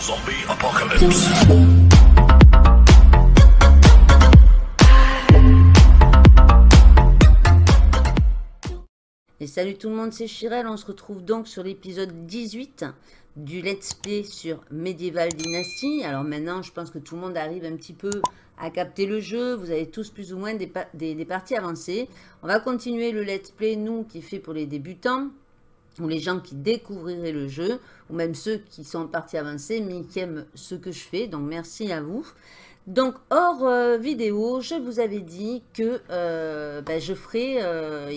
Zombie Apocalypse. Et salut tout le monde, c'est Chirel. On se retrouve donc sur l'épisode 18 du Let's Play sur Medieval Dynasty. Alors maintenant, je pense que tout le monde arrive un petit peu à capter le jeu. Vous avez tous plus ou moins des, des parties avancées. On va continuer le Let's Play, nous, qui est fait pour les débutants ou les gens qui découvriraient le jeu, ou même ceux qui sont en partie avancée, mais qui aiment ce que je fais. Donc, merci à vous. Donc, hors euh, vidéo, je vous avais dit que euh, ben, je ferai... Euh,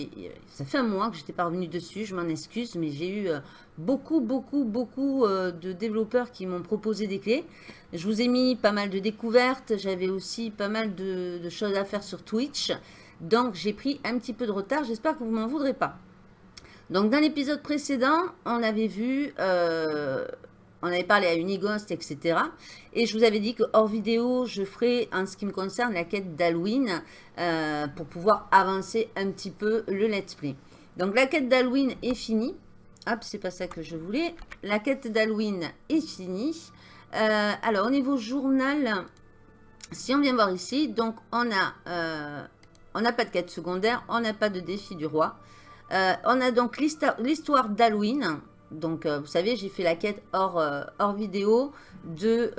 ça fait un mois que je n'étais pas revenu dessus, je m'en excuse, mais j'ai eu beaucoup, beaucoup, beaucoup de développeurs qui m'ont proposé des clés. Je vous ai mis pas mal de découvertes, j'avais aussi pas mal de, de choses à faire sur Twitch. Donc, j'ai pris un petit peu de retard, j'espère que vous m'en voudrez pas. Donc, dans l'épisode précédent, on avait vu, euh, on avait parlé à Unighost, etc. Et je vous avais dit que hors vidéo, je ferai, en ce qui me concerne, la quête d'Halloween euh, pour pouvoir avancer un petit peu le let's play. Donc, la quête d'Halloween est finie. Hop, c'est pas ça que je voulais. La quête d'Halloween est finie. Euh, alors, au niveau journal, si on vient voir ici, donc on a, on n'a pas de quête secondaire, on n'a pas de défi du roi. Euh, on a donc l'histoire d'Halloween. Donc, euh, vous savez, j'ai fait la quête hors, euh, vidéo de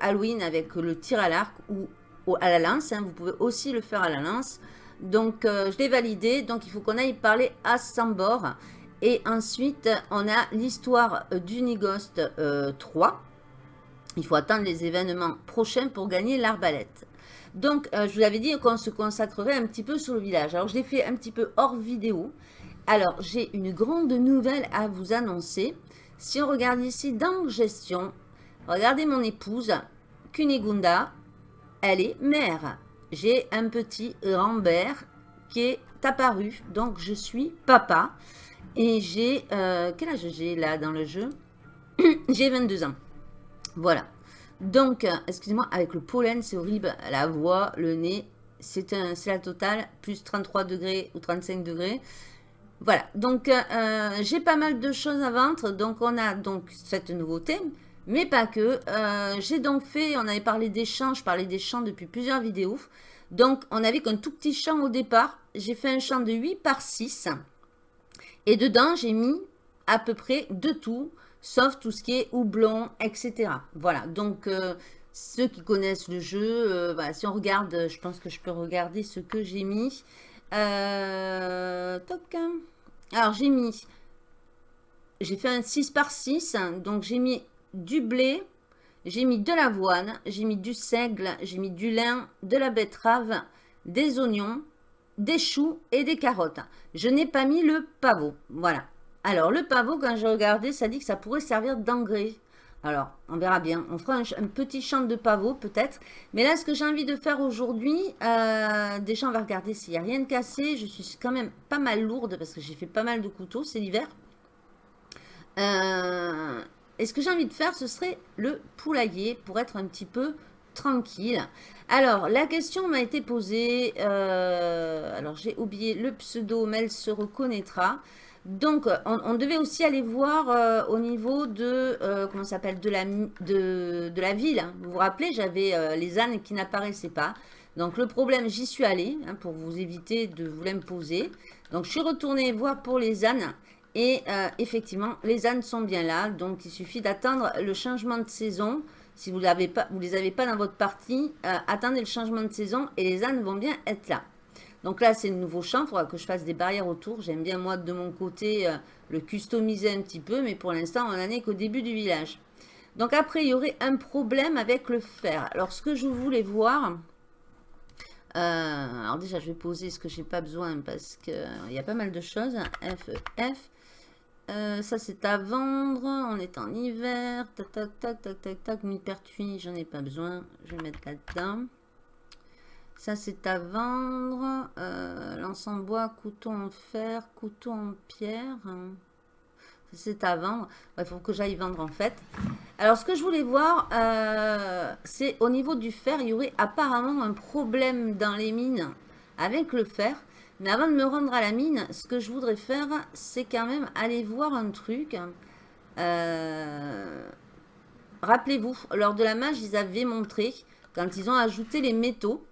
Halloween avec le tir à l'arc ou, à la lance. Hein. Vous pouvez aussi le faire à la lance. Donc, je l'ai validé. Donc, il faut qu'on aille parler à Sambor. Et ensuite, on a l'histoire d'Unigost 3. Il faut attendre les événements prochains pour gagner l'arbalète. Donc, je vous avais dit qu'on se consacrerait un petit peu sur le village. Alors, je l'ai fait un petit peu hors vidéo. Alors, j'ai une grande nouvelle à vous annoncer. Si on regarde ici dans gestion, regardez mon épouse, Kunigunda, elle est mère. J'ai un petit Rambert qui est apparu, donc je suis papa. Et j'ai, euh, quel âge j'ai là dans le jeu? J'ai 22 ans. Voilà. Donc, excusez-moi, avec le pollen, c'est horrible. La voix, le nez, c'est la totale, plus 33 degrés ou 35 degrés. Voilà, donc euh, j'ai pas mal de choses à vendre. Donc on a donc cette nouveauté, mais pas que. Euh, j'ai donc fait, on avait parlé des champs, je parlais des champs depuis plusieurs vidéos. Donc on avait qu'un tout petit champ au départ. J'ai fait un champ de 8 par 6. Et dedans j'ai mis à peu près de tout, sauf tout ce qui est houblon, etc. Voilà, donc euh, ceux qui connaissent le jeu, si on regarde, je pense que je peux regarder ce que j'ai mis. Euh. Alors, j'ai mis... J'ai fait un 6 par 6. Donc, j'ai mis du blé. J'ai mis de l'avoine. J'ai mis du seigle. J'ai mis du lin, de la betterave, des oignons, des choux et des carottes. Je n'ai pas mis le pavot. Voilà. Alors, le pavot, quand j'ai regardé, ça dit que ça pourrait servir d'engrais. Alors, on verra bien. On fera un, petit champ de pavot peut-être. Mais là, ce que j'ai envie de faire aujourd'hui, euh, déjà, on va regarder s'il n'y a rien de cassé. Je suis quand même pas mal lourde parce que j'ai fait pas mal de couteaux. C'est l'hiver. Euh, et ce que j'ai envie de faire, ce serait le poulailler pour être un petit peu tranquille. Alors, la question m'a été posée. Euh, alors, j'ai oublié le pseudo, mais elle se reconnaîtra. Donc, on, devait aussi aller voir euh, au niveau de, euh, comment s'appelle, de la, ville. Hein. Vous vous rappelez, j'avais euh, les ânes qui n'apparaissaient pas. Donc, le problème, j'y suis allée hein, pour vous éviter de vous l'imposer. Donc, je suis retournée voir pour les ânes. Et effectivement, les ânes sont bien là. Donc, il suffit d'attendre le changement de saison. Si vous ne les avez pas dans votre partie, attendez le changement de saison et les ânes vont bien être là. Donc là, c'est le nouveau champ. Il faudra que je fasse des barrières autour. J'aime bien, moi, de mon côté, euh, le customiser un petit peu. Mais pour l'instant, on n'en est qu'au début du village. Donc après, il y aurait un problème avec le fer. Alors, ce que je voulais voir... Euh, alors déjà, je vais poser ce que j'ai pas besoin parce qu'il y a pas mal de choses. F, F. Euh, ça, c'est à vendre. On est en hiver. Tac, tac, tac, tac, tac, tac. Mille-pertuis, j'en ai pas besoin. Je vais mettre là-dedans. Ça, c'est à vendre. Euh, L'ensemble bois, couteau en fer, couteau en pierre. C'est à vendre. Il faut que j'aille vendre en fait. Alors, ce que je voulais voir, euh, c'est au niveau du fer, il y aurait apparemment un problème dans les mines avec le fer. Mais avant de me rendre à la mine, ce que je voudrais faire, c'est quand même aller voir un truc. Euh, rappelez-vous, lors de la mage, ils avaient montré, quand ils ont ajouté les métaux,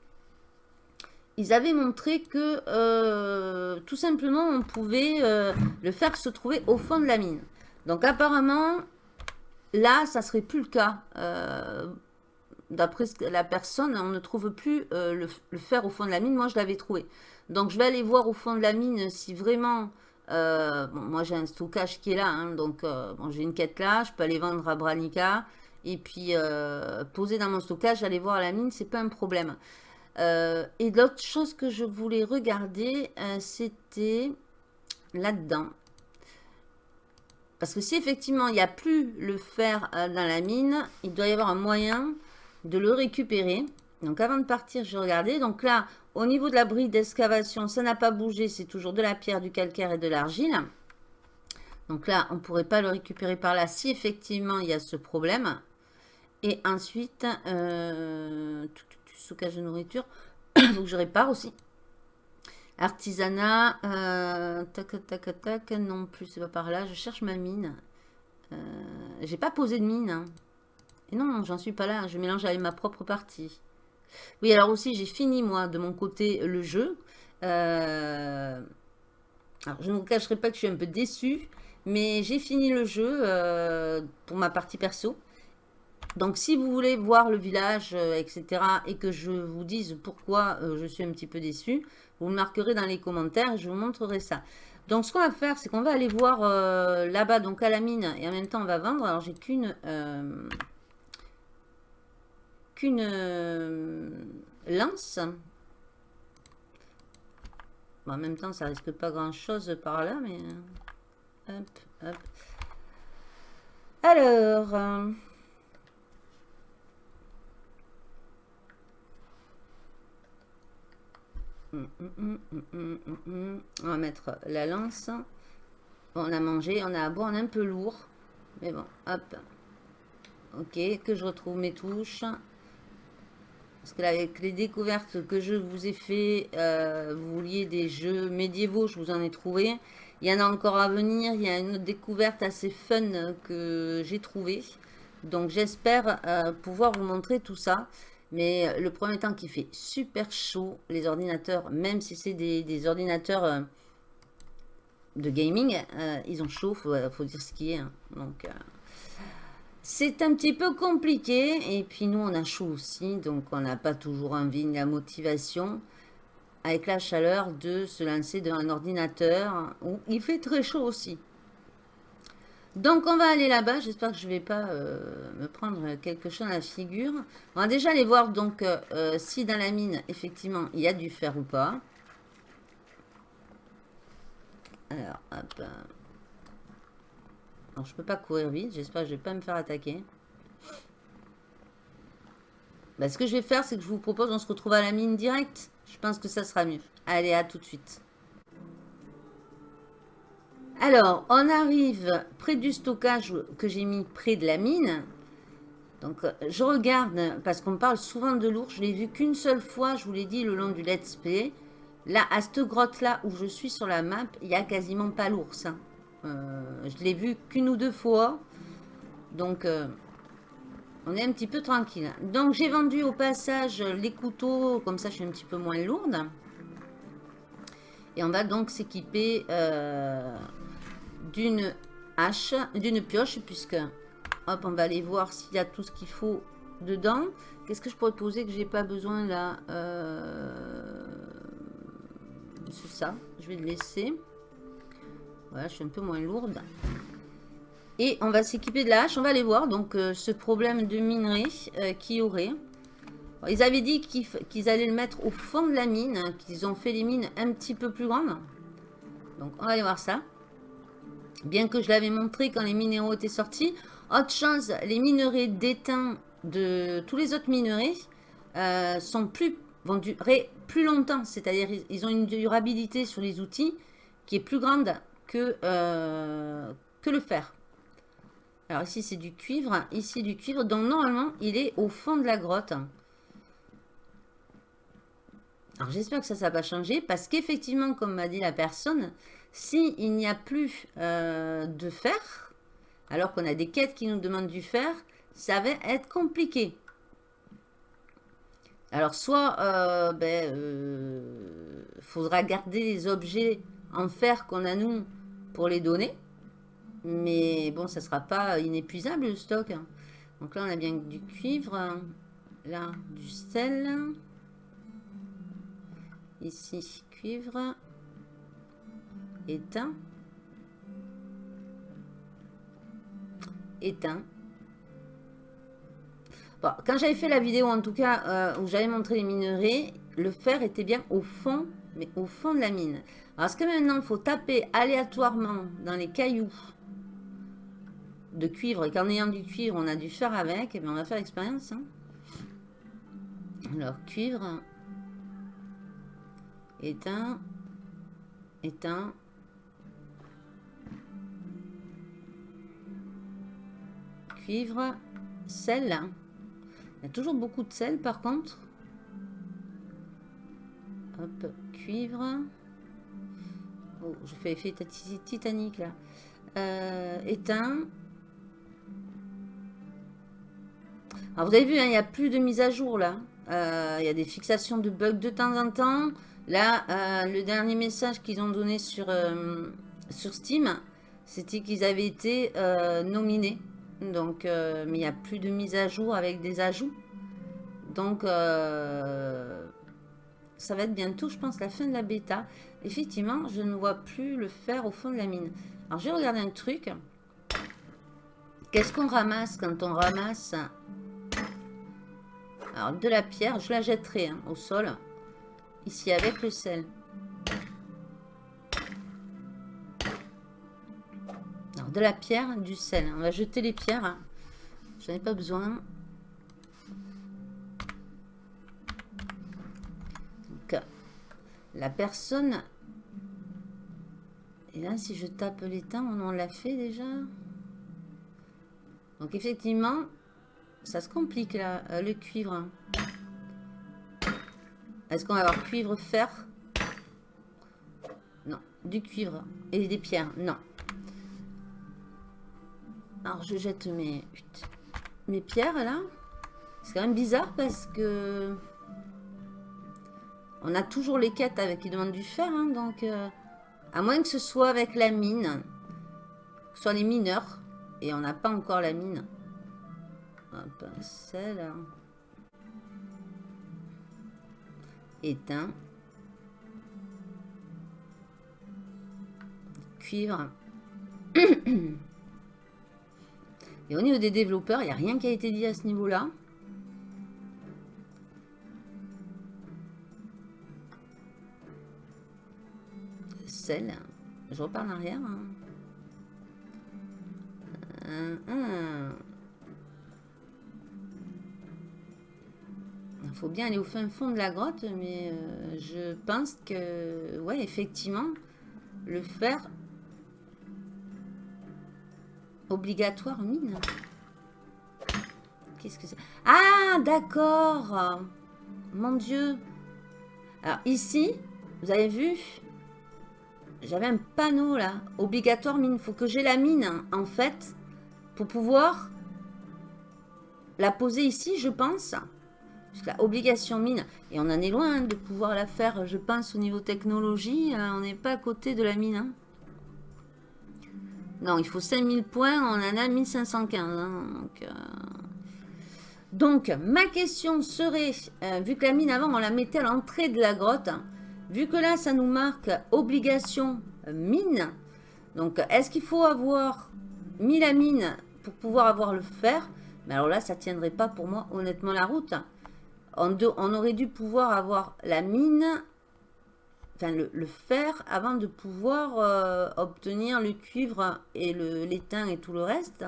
ils avaient montré que euh, tout simplement on pouvait euh, le faire se trouver au fond de la mine. Donc apparemment, là, ça serait plus le cas. Euh, d'après la personne, on ne trouve plus le, fer au fond de la mine. Moi, je l'avais trouvé. Donc je vais aller voir au fond de la mine si vraiment... moi j'ai un stockage qui est là, hein. donc bon, j'ai une quête là, je peux aller vendre à Branica et puis poser dans mon stockage, aller voir la mine, c'est pas un problème. Euh, et l'autre chose que je voulais regarder, euh, c'était là-dedans. Parce que si effectivement il n'y a plus le fer euh, dans la mine, il doit y avoir un moyen de le récupérer. Donc avant de partir, je regardais. Donc là, au niveau de la bride d'excavation, ça n'a pas bougé. C'est toujours de la pierre, du calcaire et de l'argile. Donc là, on ne pourrait pas le récupérer par là si effectivement il y a ce problème. Et ensuite, stockage de nourriture. Donc je répare aussi. Artisanat, euh, tac, tac, tac, non plus, c'est pas par là. Je cherche ma mine. Euh, j'ai pas posé de mine. Hein. Et non, j'en suis pas là. Je mélange avec ma propre partie. Oui, alors aussi, j'ai fini, moi, de mon côté, le jeu. Euh, alors, je ne vous cacherai pas que je suis un peu déçue. Mais j'ai fini le jeu pour ma partie perso. Donc, si vous voulez voir le village, euh, etc., et que je vous dise pourquoi euh, je suis un petit peu déçue, vous me marquerez dans les commentaires et je vous montrerai ça. Donc, ce qu'on va faire, c'est qu'on va aller voir euh, là-bas, donc à la mine, et en même temps, on va vendre. Alors, j'ai qu'une... qu'une lance. en même temps, ça risque pas grand-chose par là, mais... hop, hop. Alors... On va mettre la lance. on a mangé, on a bon, on est un peu lourd. Mais bon, hop. Ok, que je retrouve mes touches. Parce que là, avec les découvertes que je vous ai fait, euh, vous vouliez des jeux médiévaux, je vous en ai trouvé. Il y en a encore à venir. Il y a une autre découverte assez fun que j'ai trouvé Donc j'espère euh, pouvoir vous montrer tout ça. Mais euh, le premier temps qu'il fait super chaud, les ordinateurs, même si c'est des, ordinateurs euh, de gaming, euh, ils ont chaud, il faut, dire ce qui est. Hein. Donc, c'est un petit peu compliqué. Et puis nous, on a chaud aussi, donc on n'a pas toujours envie ni la motivation avec la chaleur de se lancer devant un ordinateur où il fait très chaud aussi. Donc, on va aller là-bas. J'espère que je ne vais pas euh, me prendre quelque chose à la figure. On va déjà aller voir donc euh, euh, si dans la mine, effectivement, il y a du fer ou pas. Alors, hop. Alors, je peux pas courir vite. J'espère que je ne vais pas me faire attaquer. Bah, ce que je vais faire, c'est que je vous propose, on se retrouve à la mine direct. Je pense que ça sera mieux. Allez, à tout de suite. Alors, on arrive près du stockage que j'ai mis près de la mine. Donc, je regarde, parce qu'on parle souvent de l'ours. Je l'ai vu qu'une seule fois, je vous l'ai dit, le long du let's play. Là, à cette grotte-là où je suis sur la map, il n'y a quasiment pas l'ours. Hein. Euh, je l'ai vu qu'une ou deux fois. Donc, euh, on est un petit peu tranquille. Donc, j'ai vendu au passage les couteaux. Comme ça, je suis un petit peu moins lourde. Et on va donc s'équiper... Euh, d'une hache, d'une pioche, puisque, hop, on va aller voir s'il y a tout ce qu'il faut dedans. Qu'est-ce que je pourrais poser que j'ai pas besoin là euh, C'est ça, je vais le laisser. Voilà, je suis un peu moins lourde. Et on va s'équiper de la hache, on va aller voir donc euh, ce problème de minerai euh, qui aurait. ils avaient dit qu'ils allaient le mettre au fond de la mine, qu'ils ont fait les mines un petit peu plus grandes. Donc on va aller voir ça. Bien que je l'avais montré quand les minéraux étaient sortis. Autre chose, les minerais d'étain de tous les autres minerais euh, sont plus, vont durer plus longtemps. C'est-à-dire ils ont une durabilité sur les outils qui est plus grande que, euh, que le fer. Alors ici c'est du cuivre, ici du cuivre. Donc normalement il est au fond de la grotte. Alors j'espère que ça, ça va changer parce qu'effectivement, comme m'a dit la personne, s'il n'y a plus euh, de fer, alors qu'on a des quêtes qui nous demandent du fer, ça va être compliqué. Alors, soit, euh, ben, euh, faudra garder les objets en fer qu'on a nous pour les donner. Mais bon, ça sera pas inépuisable le stock. Donc là, on a bien du cuivre. Là, du sel. Ici, cuivre. Éteint. Éteint. Bon, quand j'avais fait la vidéo, en tout cas, euh, où j'avais montré les minerais, le fer était bien au fond, mais au fond de la mine. Alors, est-ce que maintenant, il faut taper aléatoirement dans les cailloux de cuivre, et qu'en ayant du cuivre, on a du fer avec, et eh bien on va faire l'expérience. Hein. Alors, cuivre, éteint, éteint. Cuivre, sel. Il y a toujours beaucoup de sel par contre. Hop, cuivre. Oh, je fais effet titanique là. Euh, éteint. Alors vous avez vu, hein, il n'y a plus de mise à jour là. Euh, il y a des fixations de bugs de temps en temps. Là, euh, le dernier message qu'ils ont donné sur, sur Steam, c'était qu'ils avaient été nominés. Donc, mais il n'y a plus de mise à jour avec des ajouts. Donc, ça va être bientôt, je pense, la fin de la bêta. Effectivement, je ne vois plus le fer au fond de la mine. Alors, je vais regarder un truc. Qu'est-ce qu'on ramasse quand on ramasse alors, de la pierre, je la jetterai hein, au sol. Ici, avec le sel. De la pierre, du sel. On va jeter les pierres. Hein. J'en ai pas besoin. Donc, la personne... Et là, si je tape l'étain, on en l'a fait déjà. Donc, effectivement, ça se complique là, euh, le cuivre. Est-ce qu'on va avoir cuivre, fer? Non, du cuivre et des pierres, non. Alors je jette mes, mes pierres là. C'est quand même bizarre parce que on a toujours les quêtes avec qui demandent du fer, hein, donc euh, à moins que ce soit avec la mine, que ce soit les mineurs, et on n'a pas encore la mine. Un pincel éteint cuivre et au niveau des développeurs il n'y a rien qui a été dit à ce niveau là sel je repars en arrière hein. Il faut bien aller au fin fond de la grotte, mais euh, je pense que, ouais, effectivement, le faire obligatoire mine. Qu'est-ce que c'est? Ah, d'accord Mon Dieu Alors, ici, vous avez vu J'avais un panneau, là. Obligatoire mine. Il faut que j'ai la mine, en fait, pour pouvoir la poser ici, je pense la obligation mine, et on en est loin de pouvoir la faire, je pense, au niveau technologie, euh, on n'est pas à côté de la mine. Non, il faut 5000 points, on en a 1515. Hein, donc, euh. donc, ma question serait, euh, vu que la mine avant, on la mettait à l'entrée de la grotte, vu que là, ça nous marque obligation mine, donc est-ce qu'il faut avoir mis la mine pour pouvoir avoir le fer? Mais alors là, ça tiendrait pas pour moi, honnêtement, la route on, aurait dû pouvoir avoir la mine, le, fer, avant de pouvoir euh, obtenir le cuivre et l'étain et tout le reste.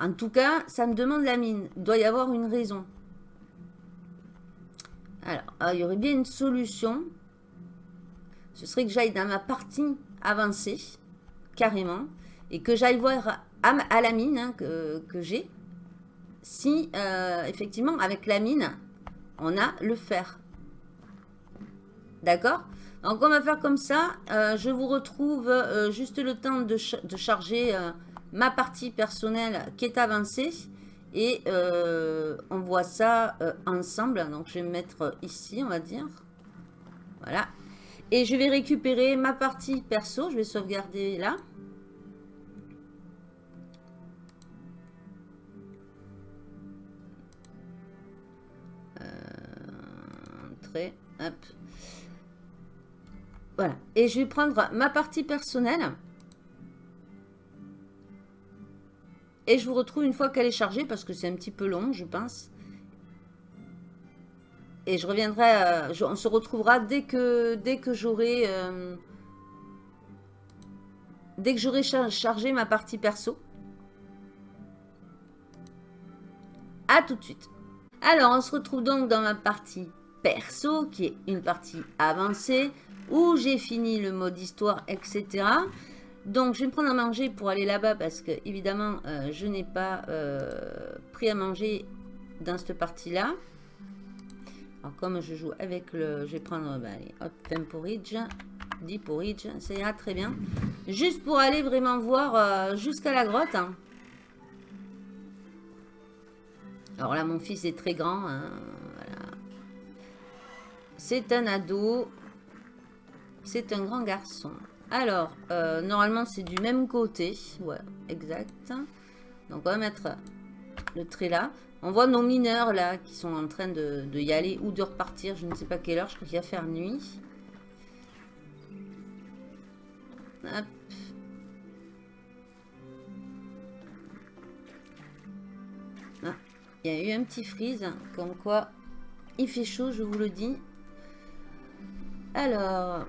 En tout cas, ça me demande la mine. Doit y avoir une raison. Alors, euh, il y aurait bien une solution. Ce serait que j'aille dans ma partie avancée, carrément, et que j'aille voir à, la mine hein, que j'ai si, euh, effectivement, avec la mine, on a le fer. D'accord? Donc, on va faire comme ça. Euh, je vous retrouve euh, juste le temps de, charger ma partie personnelle qui est avancée. Et euh, on voit ça euh, ensemble. Donc, je vais me mettre ici, on va dire. Voilà. Et je vais récupérer ma partie perso. Je vais sauvegarder là. Euh, hop. Voilà. Et je vais prendre ma partie personnelle. Et je vous retrouve une fois qu'elle est chargée parce que c'est un petit peu long, je pense. Et je reviendrai, euh, on se retrouvera dès que, dès que j'aurai... Euh, dès que j'aurai chargé ma partie perso. A tout de suite. Alors, on se retrouve donc dans ma partie perso, qui est une partie avancée, où j'ai fini le mode histoire, etc. Donc, je vais me prendre à manger pour aller là-bas parce que, évidemment, euh, je n'ai pas euh, pris à manger dans cette partie-là. Alors, comme je joue avec le... Je vais prendre, bah, allez, hop, 20 porridge, 10 porridge, ça ira très bien. Juste pour aller vraiment voir euh, jusqu'à la grotte. Hein. Alors là, mon fils est très grand. Hein, C'est un ado. C'est un grand garçon. Alors, euh, normalement, c'est du même côté. Ouais, exact. Donc, on va mettre le trait là. On voit nos mineurs là qui sont en train de, y aller ou de repartir. Je ne sais pas quelle heure. Je crois qu'il va faire nuit. Hop. Ah, il y a eu un petit freeze. Comme quoi, il fait chaud, je vous le dis. Alors,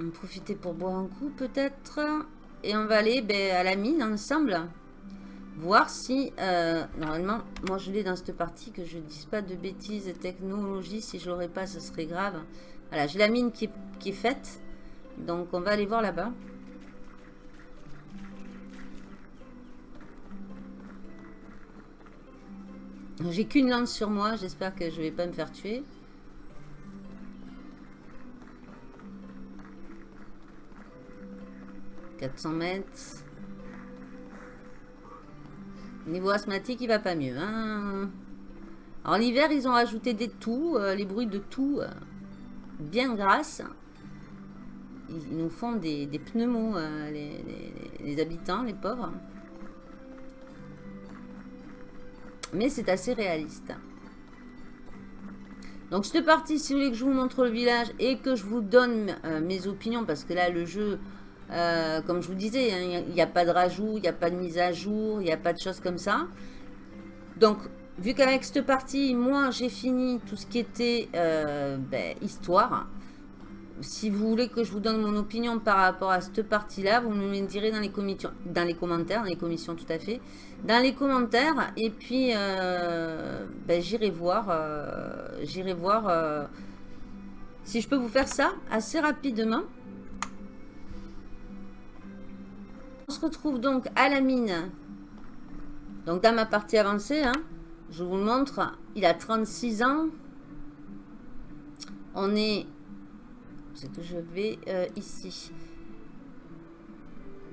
on profiter pour boire un coup peut-être. Et on va aller ben, à la mine ensemble. Voir si... Euh, normalement, moi je l'ai dans cette partie. Que je ne dise pas de bêtises. Technologie, si je l'aurais pas, ce serait grave. Voilà, j'ai la mine qui est, faite. Donc on va aller voir là-bas. J'ai qu'une lance sur moi. J'espère que je ne vais pas me faire tuer. 400 mètres. Niveau asthmatique, il va pas mieux. Hein Alors l'hiver, ils ont rajouté des toux, euh, les bruits de tout euh, bien grasses. Ils, nous font des, des pneumos, euh, les, habitants, les pauvres. Mais c'est assez réaliste. Donc cette partie, si vous voulez que je vous montre le village et que je vous donne mes opinions, parce que là, le jeu euh, comme je vous disais, hein, il n'y a, pas de rajout, il n'y a pas de mise à jour, il n'y a pas de choses comme ça. Donc, vu qu'avec cette partie, moi, j'ai fini tout ce qui était euh, ben, histoire. Si vous voulez que je vous donne mon opinion par rapport à cette partie-là, vous me direz dans les, dans les commentaires, dans les commissions tout à fait, dans les commentaires. Et puis, euh, ben, j'irai voir, j'irai voir si je peux vous faire ça assez rapidement. On se retrouve donc à la mine. Donc dans ma partie avancée, hein, je vous le montre, il a 36 ans. On est... C'est que je vais euh, ici.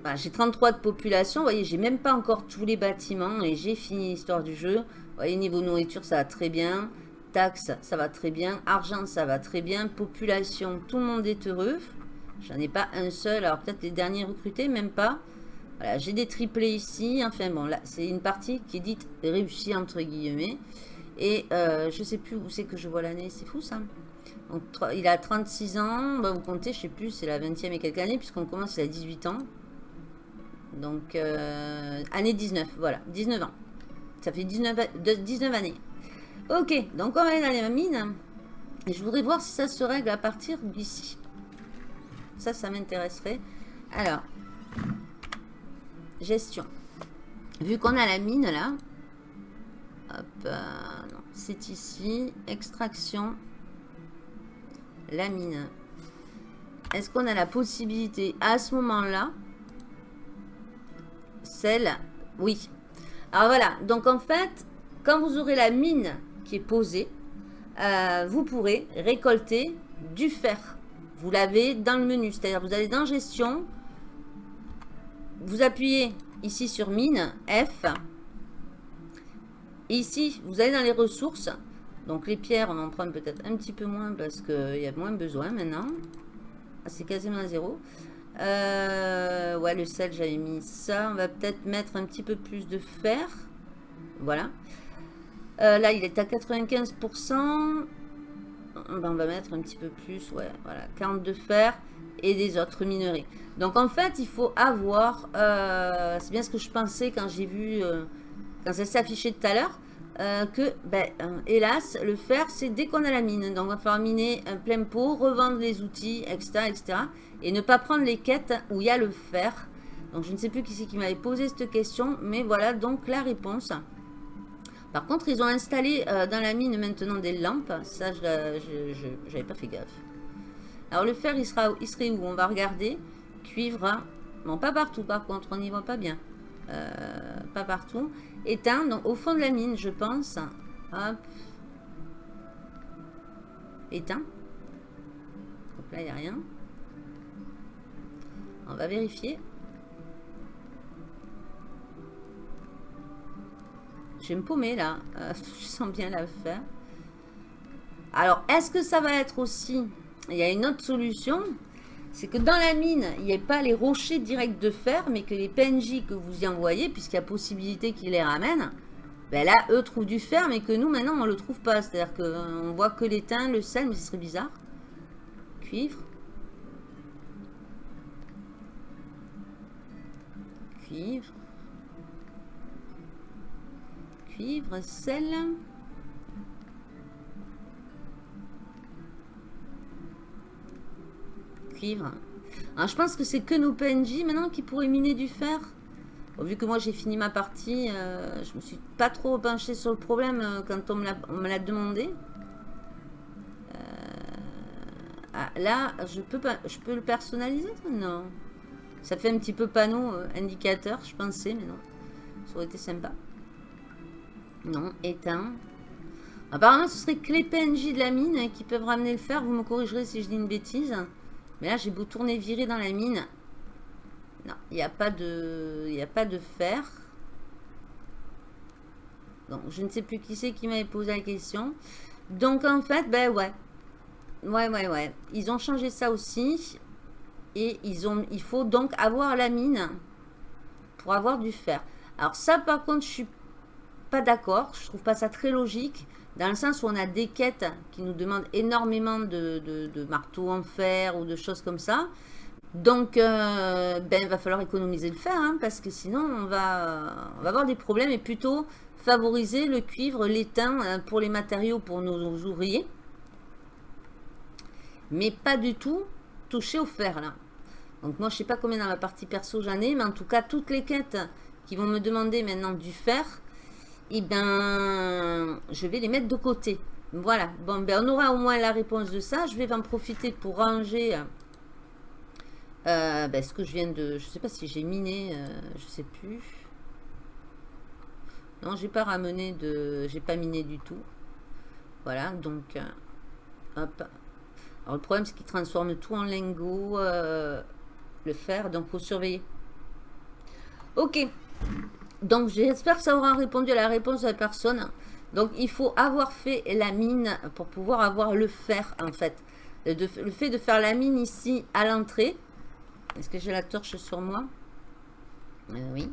Bah, j'ai 33 de population. Vous voyez, j'ai même pas encore tous les bâtiments et j'ai fini l'histoire du jeu. Vous voyez, niveau nourriture, ça va très bien. Taxes, ça va très bien. Argent, ça va très bien. Population, tout le monde est heureux. J'en ai pas un seul. Alors peut-être les derniers recrutés, même pas. Voilà, j'ai des triplés ici. Enfin bon, là, c'est une partie qui est dite réussie, entre guillemets. Et euh, je sais plus où c'est que je vois l'année. C'est fou, ça. Donc, il a 36 ans. Bah, vous comptez, je sais plus, c'est la 20e et quelques années, puisqu'on commence, il a 18 ans. Donc, euh, année 19, voilà, 19 ans. Ça fait 19, 19 années. Ok, donc on va aller dans les mines. Et je voudrais voir si ça se règle à partir d'ici. Ça, ça m'intéresserait. Alors, gestion. Vu qu'on a la mine là, euh, c'est ici, extraction, la mine. Est-ce qu'on a la possibilité à ce moment-là, celle, oui. Alors voilà, donc en fait, quand vous aurez la mine qui est posée, euh, vous pourrez récolter du fer. Vous l'avez dans le menu, c'est-à-dire vous allez dans gestion, vous appuyez ici sur mine, F. Ici, vous allez dans les ressources. Donc les pierres, on en prend peut-être un petit peu moins parce qu'il y a moins besoin maintenant. Ah, c'est quasiment à zéro. Euh, ouais, le sel, j'avais mis ça. On va peut-être mettre un petit peu plus de fer. Voilà. Euh, là, il est à 95%. Ben, on va mettre un petit peu plus. Ouais, voilà. 40 de fer et des autres minerais. Donc, en fait, il faut avoir... Euh, c'est bien ce que je pensais quand j'ai vu... quand ça s'est affiché tout à l'heure. que, ben, hélas, le fer, c'est dès qu'on a la mine. Donc, on va faire miner plein pot, revendre les outils, etc., etc. Et ne pas prendre les quêtes où il y a le fer. Donc, je ne sais plus qui c'est qui m'avait posé cette question. Mais voilà donc la réponse. Par contre, ils ont installé euh, dans la mine maintenant des lampes. Ça, je n'avais pas fait gaffe. Alors, le fer, il, sera, il serait où? On va regarder. Cuivre. Bon, pas partout, par contre. On n'y voit pas bien. Euh, pas partout. Éteint. Donc, au fond de la mine, je pense. Hop. Éteint. Donc là, il n'y a rien. On va vérifier. Je vais me paumer là. Euh, je sens bien la faire. Alors, est-ce que ça va être aussi... Il y a une autre solution. C'est que dans la mine, il n'y ait pas les rochers directs de fer, mais que les PNJ que vous y envoyez, puisqu'il y a possibilité qu'ils les ramènent, ben là, eux trouvent du fer, mais que nous, maintenant, on ne le trouve pas. C'est-à-dire qu'on voit que l'étain, le sel, mais ce serait bizarre. Cuivre. Cuivre. cuivre, sel. Cuivre. Je pense que c'est que nos PNJ maintenant qui pourraient miner du fer. vu que moi j'ai fini ma partie, euh, je me suis pas trop penché sur le problème euh, quand on me l'a demandé. Euh, ah, là, je peux, je peux le personnaliser Non? Ça fait un petit peu panneau indicateur, je pensais, mais non. Ça aurait été sympa. Non, éteint. Apparemment, ce serait que les PNJ de la mine qui peuvent ramener le fer. Vous me corrigerez si je dis une bêtise. Mais là, j'ai beau tourner virer dans la mine. Non, il n'y a, pas de... Il a pas de fer. Donc, je ne sais plus qui c'est qui m'avait posé la question. Donc, en fait, ben ouais. Ouais, ouais, ouais. Ils ont changé ça aussi. Et ils ont, il faut donc avoir la mine pour avoir du fer. Alors ça, par contre, je suis pas d'accord. Je trouve pas ça très logique. Dans le sens où on a des quêtes qui nous demandent énormément de, marteaux en fer ou de choses comme ça. Donc, euh, ben, il va falloir économiser le fer, hein, parce que sinon, on va, on va avoir des problèmes et plutôt favoriser le cuivre, l'étain euh, pour les matériaux pour nos, ouvriers. Mais pas du tout toucher au fer, là. Donc, moi, je sais pas combien dans la partie perso j'en ai, mais en tout cas, toutes les quêtes qui vont me demander maintenant du fer, eh ben, je vais les mettre de côté. Voilà. Bon, ben, on aura au moins la réponse de ça. Je vais en profiter pour ranger euh, ben, ce que je viens de... Je sais pas si j'ai miné, euh, je sais plus. Non, j'ai pas ramené de... J'ai pas miné du tout. Voilà, donc... Euh, hop. Alors, le problème, c'est qu'il transforme tout en lingot, le fer, donc faut surveiller. Ok. Donc, j'espère que ça aura répondu à la réponse de la personne. Donc, il faut avoir fait la mine pour pouvoir avoir le fer, en fait. le fait de faire la mine ici, à l'entrée. Est-ce que j'ai la torche sur moi? Euh, Oui.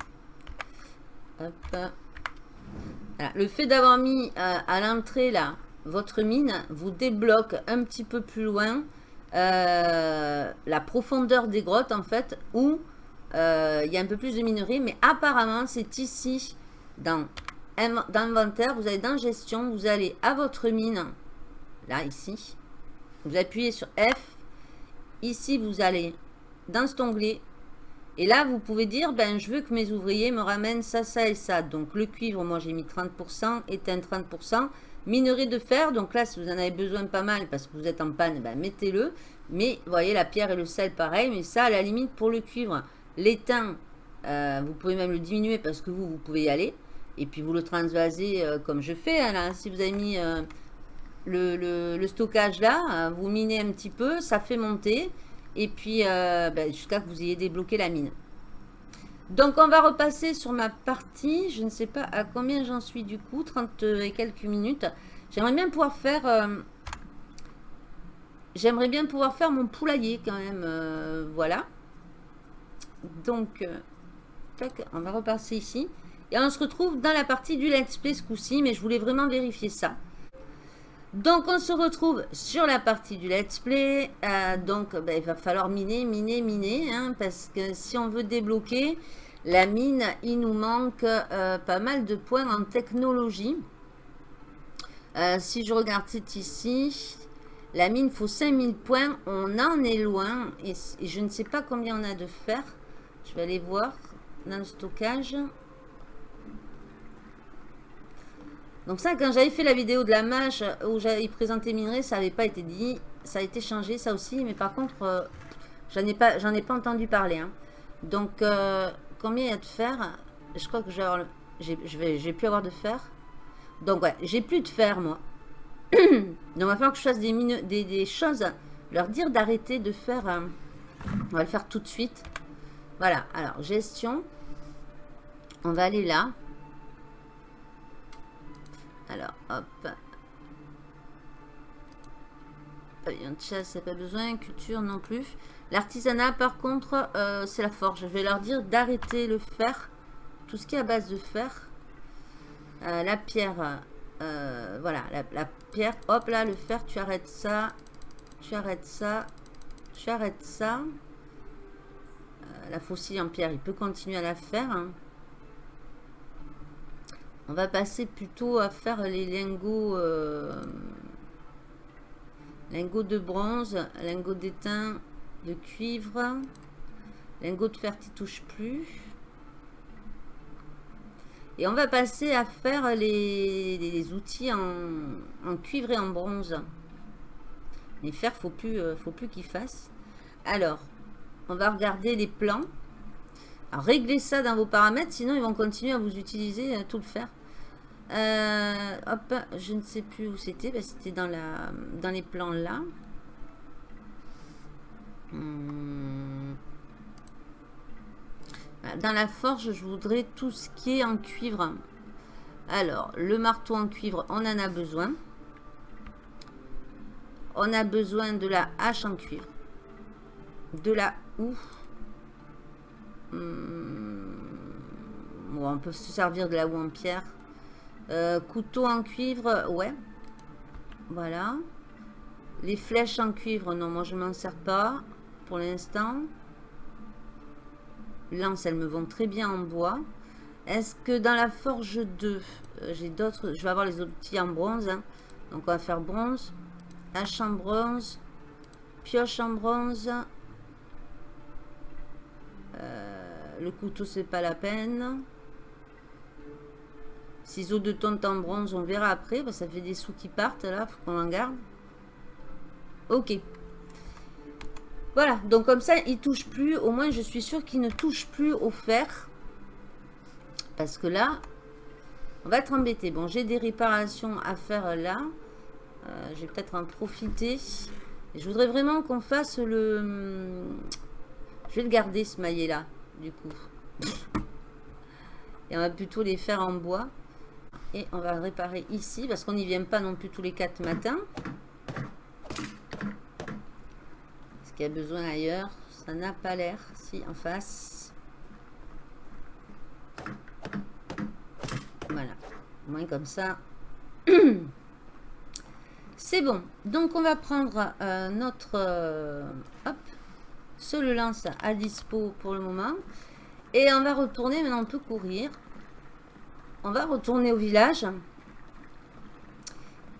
Le fait d'avoir mis euh, à l'entrée, là, votre mine, vous débloque un petit peu plus loin euh, la profondeur des grottes, en fait, où euh, il y a un peu plus de minerais, mais apparemment, c'est ici, dans, inventaire, vous allez dans gestion, vous allez à votre mine, là, ici, vous appuyez sur F, ici, vous allez dans cet onglet, et là, vous pouvez dire, ben, je veux que mes ouvriers me ramènent ça, ça et ça. Donc, le cuivre, moi, j'ai mis 30%, éteint 30%. Minerai de fer, donc là, si vous en avez besoin pas mal, parce que vous êtes en panne, ben, mettez-le. Mais, vous voyez, la pierre et le sel, pareil. Mais ça, à la limite, pour le cuivre, L'étain, euh, vous pouvez même le diminuer parce que vous, vous pouvez y aller. Et puis vous le transvasez euh, comme je fais. Hein, Si vous avez mis euh, le, stockage là, vous minez un petit peu, ça fait monter. Et puis ben, jusqu'à que vous ayez débloqué la mine. Donc, on va repasser sur ma partie. Je ne sais pas à combien j'en suis du coup. 30 et quelques minutes. J'aimerais bien pouvoir faire... J'aimerais bien pouvoir faire mon poulailler quand même. Voilà. Donc, euh, on va repasser ici. Et on se retrouve dans la partie du let's play ce coup-ci. Mais je voulais vraiment vérifier ça. Donc, on se retrouve sur la partie du let's play. donc, ben, il va falloir miner, miner, miner. Hein, parce que si on veut débloquer la mine, il nous manque pas mal de points en technologie. Euh, si je regarde ici, la mine faut 5000 points. On en est loin. Et, je ne sais pas combien on a de fer. Je vais aller voir dans le stockage. Donc ça, quand j'avais fait la vidéo de la mâche où j'avais présenté minerai, ça n'avait pas été dit. Ça a été changé, ça aussi. Mais par contre, euh, j'en ai, pas, ai pas entendu parler. Hein. Donc, euh, combien il y a de fer? Je crois que j'ai pu avoir de fer. Donc ouais, j'ai plus de fer moi. Donc il va falloir que je fasse des, des, choses, leur dire d'arrêter de faire... Euh, on va le faire tout de suite. Voilà, alors gestion. On va aller là. Alors, hop. Pavillon de chasse, pas besoin. Culture non plus. L'artisanat, par contre, euh, c'est la forge. Je vais leur dire d'arrêter le fer. Tout ce qui est à base de fer. Euh, la pierre, euh, voilà, la, pierre, hop là, le fer, tu arrêtes ça, tu arrêtes ça, tu arrêtes ça. Euh, la faucille en pierre, il peut continuer à la faire. Hein. On va passer plutôt à faire les lingots, lingots de bronze, lingots d'étain, de cuivre. Lingots de fer, tu touches plus. Et on va passer à faire les, outils en, cuivre et en bronze. Les fers, faut plus, euh, faut plus qu'ils fassent. Alors, on va regarder les plans. Réglez ça dans vos paramètres, sinon ils vont continuer à vous utiliser euh, tout le fer. Euh, hop, je ne sais plus où c'était. c'était dans, dans les plans là. Hmm. Dans la forge, je voudrais tout ce qui est en cuivre. Alors, le marteau en cuivre, on en a besoin. On a besoin de la hache en cuivre. De la houe. Hmm. on peut se servir de la houe en pierre. Euh, couteau en cuivre, ouais. Voilà. Les flèches en cuivre, non, moi je m'en sers pas pour l'instant. Lance, elles me vont très bien en bois. Est-ce que dans la forge 2, euh, j'ai d'autres... Je vais avoir les outils en bronze. Hein. Donc, on va faire bronze. Hache en bronze. Pioche en bronze. Euh, le couteau, c'est pas la peine. Ciseaux de tonte en bronze, on verra après. ça fait des sous qui partent, là. faut qu'on en garde. Ok. Voilà, donc comme ça, il touche plus. Au moins, je suis sûre qu'il ne touche plus au fer. Parce que là, on va être embêté. Bon, j'ai des réparations à faire là. Euh, je vais peut-être en profiter. je voudrais vraiment qu'on fasse le... Je vais le garder, ce maillet-là, du coup. Et on va plutôt les faire en bois. Et on va réparer ici, parce qu'on n'y vient pas non plus tous les quatre matins. qu'il y a besoin ailleurs? Ça n'a pas l'air. Si, en face. Voilà. Au moins comme ça. C'est bon. Donc, on va prendre euh, notre... Euh, hop. Ce le lance à dispo pour le moment. Et on va retourner. Maintenant, on peut courir. On va retourner au village.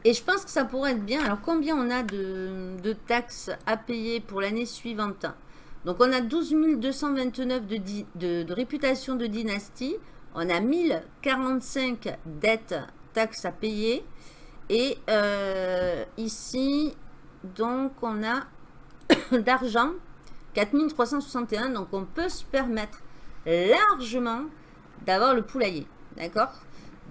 Et je pense que ça pourrait être bien. Alors, combien on a de, taxes à payer pour l'année suivante? Donc, on a 12 229 de, de, de, réputation de dynastie. On a 1045 dettes, taxes à payer. Et euh, ici, donc, on a d'argent, 4361. Donc, on peut se permettre largement d'avoir le poulailler. D'accord?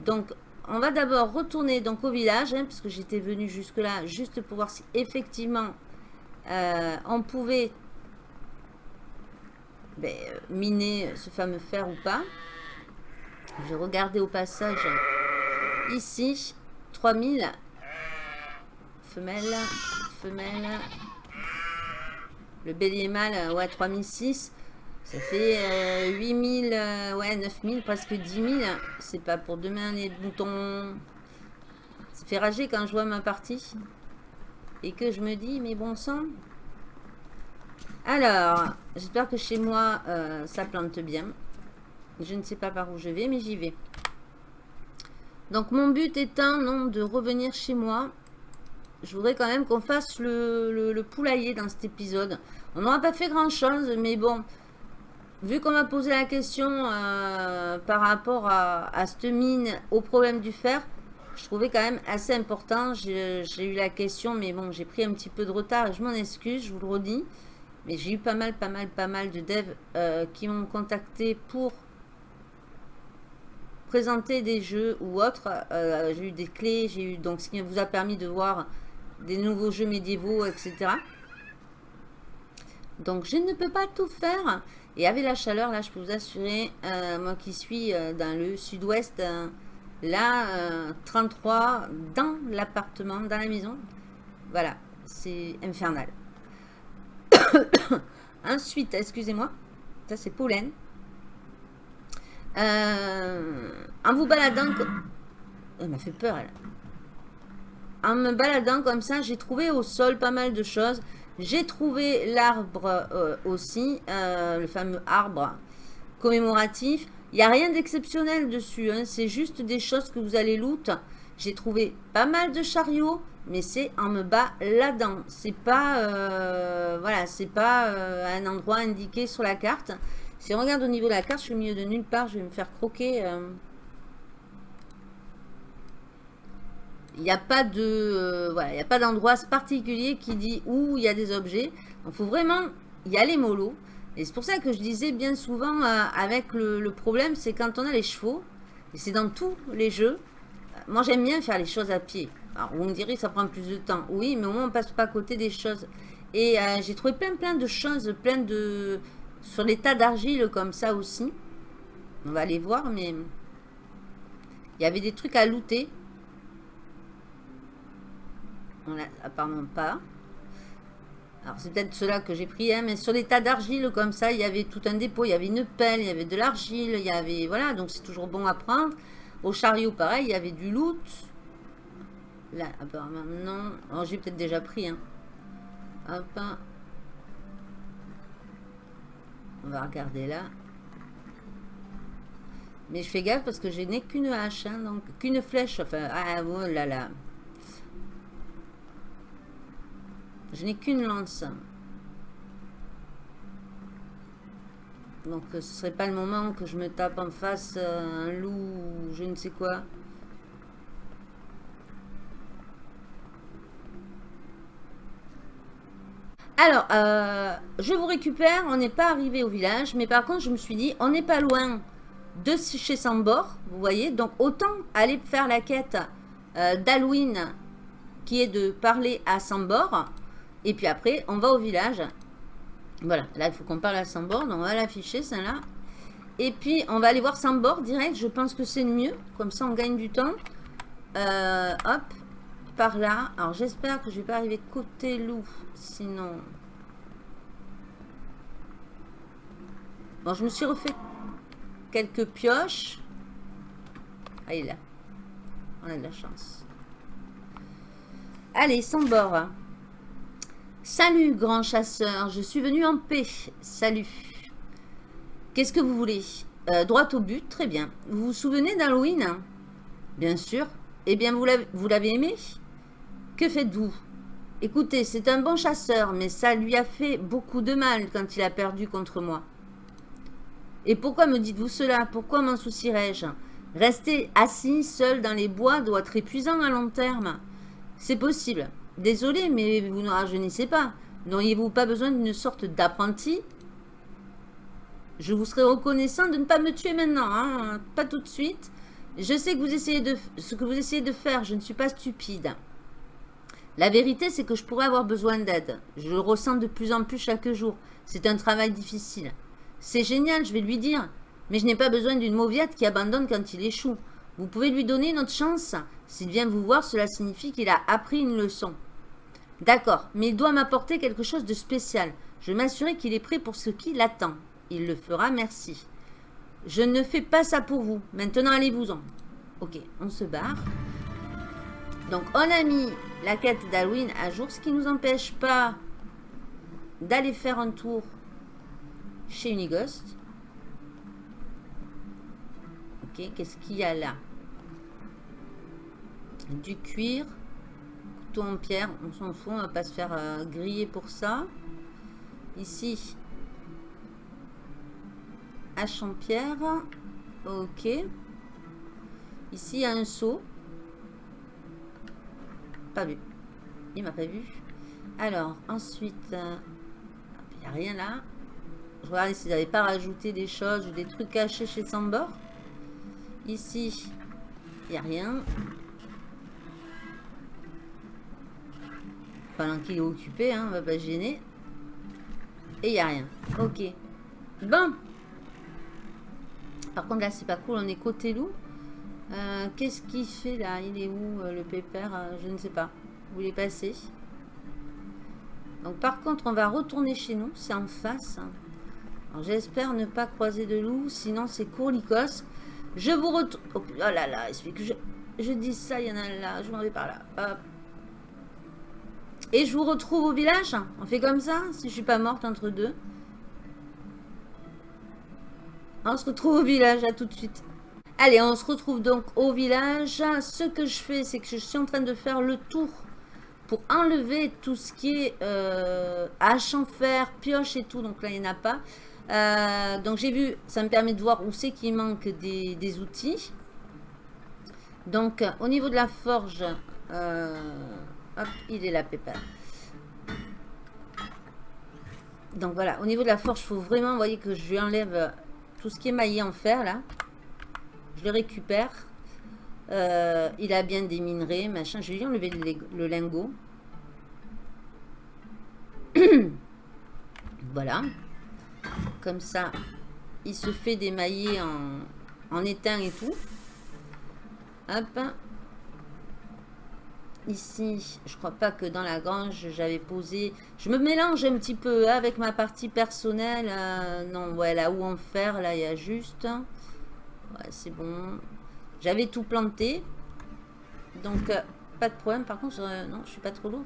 Donc, on va d'abord retourner donc au village, hein, puisque j'étais venu jusque là, juste pour voir si effectivement euh, on pouvait ben, miner ce fameux fer ou pas. Je vais regarder au passage ici. 3000. Femelle. Femelle. Le bélier mâle, ouais, 3006. Ça fait 8000, ouais, 9000, presque 10 000. C'est pas pour demain les boutons. Ça fait rager quand je vois ma partie. Et que je me dis, mais bon sang. Alors, j'espère que chez moi, euh, ça plante bien. Je ne sais pas par où je vais, mais j'y vais. Donc, mon but étant, non, de revenir chez moi. Je voudrais quand même qu'on fasse le, poulailler dans cet épisode. On n'aura pas fait grand-chose, mais bon, vu qu'on m'a posé la question euh, par rapport à, à cette mine, au problème du fer, je trouvais quand même assez important. J'ai eu la question, mais bon, j'ai pris un petit peu de retard et je m'en excuse, je vous le redis. Mais j'ai eu pas mal, pas mal, pas mal de devs euh, qui m'ont contacté pour présenter des jeux ou autres. Euh, j'ai eu des clés, j'ai eu donc ce qui vous a permis de voir des nouveaux jeux médiévaux, etc. Donc je ne peux pas tout faire. Et avec la chaleur, là, je peux vous assurer, euh, moi qui suis dans le sud-ouest, là, 33 dans l'appartement, dans la maison, voilà, c'est infernal. Ensuite, excusez-moi, ça c'est pollen. Euh, en vous baladant... Elle m'a fait peur, elle. En me baladant comme ça, j'ai trouvé au sol pas mal de choses. J'ai trouvé l'arbre euh, aussi, euh, le fameux arbre commémoratif. Il n'y a rien d'exceptionnel dessus, hein. c'est juste des choses que vous allez loot. J'ai trouvé pas mal de chariots, mais c'est en me bas là-dedans. C'est pas, euh, voilà, c'est pas un endroit indiqué sur la carte. Si on regarde au niveau de la carte, je suis au milieu de nulle part, je vais me faire croquer. Euh. Il n'y a pas de, voilà, il a pas d'endroit particulier qui dit où il y a des objets. Il faut vraiment y aller mollo. Et c'est pour ça que je disais bien souvent avec le, problème, c'est quand on a les chevaux, et c'est dans tous les jeux, moi j'aime bien faire les choses à pied. Alors, vous me direz, ça prend plus de temps. Oui, mais au moins, on passe pas à côté des choses. Et euh, j'ai trouvé plein, plein de choses, plein de... Sur les tas d'argile comme ça aussi. On va aller voir, mais... Il y avait des trucs à looter. On a apparemment pas. Alors, c'est peut-être cela que j'ai pris, hein, mais sur les tas d'argile comme ça, il y avait tout un dépôt. Il y avait une pelle, il y avait de l'argile, il y avait... Voilà, donc c'est toujours bon à prendre. Au chariot, pareil, il y avait du loot. Là, apparemment, non. Oh, j'ai peut-être déjà pris. Hein. Hop. On va regarder là. Mais je fais gaffe parce que je n'ai qu'une hache, hein, donc qu'une flèche. Enfin, ah, oh là là. Je n'ai qu'une lance. Donc ce serait pas le moment que je me tape en face euh, un loup ou je ne sais quoi. Alors, euh, je vous récupère. On n'est pas arrivé au village. Mais par contre, je me suis dit, on n'est pas loin de chez Sambor. Vous voyez Donc, autant aller faire la quête euh, d'Halloween qui est de parler à Sambor. Et puis après, on va au village. Voilà, là, il faut qu'on parle à Sambor. Donc, on va l'afficher, celle-là. Et puis, on va aller voir Sambor direct. Je pense que c'est mieux. Comme ça, on gagne du temps. Euh, hop par là. Alors, j'espère que je vais pas arriver côté loup. Sinon... Bon, je me suis refait quelques pioches. Ah, là. On a de la chance. Allez, sans bord. Salut, grand chasseur. Je suis venu en paix. Salut. Qu'est-ce que vous voulez? Euh, Droit au but, très bien. Vous vous souvenez d'Halloween? Bien sûr. Eh bien, vous l'avez aimé? Que faites-vous? Écoutez, c'est un bon chasseur, mais ça lui a fait beaucoup de mal quand il a perdu contre moi. Et pourquoi me dites-vous cela? Pourquoi m'en soucierais-je Rester assis seul dans les bois doit être épuisant à long terme. C'est possible. Désolé, mais vous ne rajeunissez pas. N'auriez-vous pas besoin d'une sorte d'apprenti? Je vous serais reconnaissant de ne pas me tuer maintenant, hein pas tout de suite. Je sais que vous essayez de, ce que vous essayez de faire, je ne suis pas stupide. La vérité, c'est que je pourrais avoir besoin d'aide. Je le ressens de plus en plus chaque jour. C'est un travail difficile. C'est génial, je vais lui dire. Mais je n'ai pas besoin d'une mauviette qui abandonne quand il échoue. Vous pouvez lui donner une autre chance. S'il vient vous voir, cela signifie qu'il a appris une leçon. D'accord, mais il doit m'apporter quelque chose de spécial. Je m'assurer qu'il est prêt pour ce qui l'attend. Il le fera, merci. Je ne fais pas ça pour vous. Maintenant, allez-vous-en. Ok, on se barre. Donc, on a mis la quête d'Halloween à jour, ce qui ne nous empêche pas d'aller faire un tour chez Unighost. Qu'est-ce qu'il y a là? Du cuir, couteau en pierre, on s'en fout, on va pas se faire euh, griller pour ça. Ici, hache en pierre, ok. Ici, il y a un seau. Pas vu. Il m'a pas vu. Alors, ensuite, euh, il n'y a rien là. Je regarde s'ils n'avaient pas rajouté des choses ou des trucs cachés chez Sambor. Ici, il n'y a rien. Pendant qu'il est occupé, hein, on va pas gêner. Et il n'y a rien. Ok. Bon. Par contre, là, c'est pas cool. On est côté loup. Euh, qu'est-ce qu'il fait là? Il est où euh, le pépère euh, Je ne sais pas. Où il est passé Donc par contre, on va retourner chez nous. C'est en face. J'espère ne pas croiser de loup. Sinon, c'est courlicos. Je vous retourne... Oh, oh, là là, il suffit que je, je dis ça. Il y en a là. Je m'en vais par là. Et je vous retrouve au village? On fait comme ça Si je suis pas morte entre deux. On se retrouve au village. À tout de suite. Allez, on se retrouve donc au village. Ce que je fais, c'est que je suis en train de faire le tour pour enlever tout ce qui est euh, hache en fer, pioche et tout. Donc là, il n'y en a pas. Euh, donc j'ai vu, ça me permet de voir où c'est qu'il manque des, outils. Donc au niveau de la forge, euh, hop, il est là, pépère. Donc voilà, au niveau de la forge, il faut vraiment, voyez que je lui enlève tout ce qui est maillé en fer là. Je le récupère. Euh, il a bien des minerais, machin. Je vais lui enlever le, lingot. voilà. Comme ça, il se fait démailler en, en étain et tout. Hop. Ici, je crois pas que dans la grange, j'avais posé... Je me mélange un petit peu avec ma partie personnelle. Euh, non, voilà, où en faire, là, il y a juste c'est bon. J'avais tout planté. Donc, euh, pas de problème. Par contre, non, je suis pas trop lourd.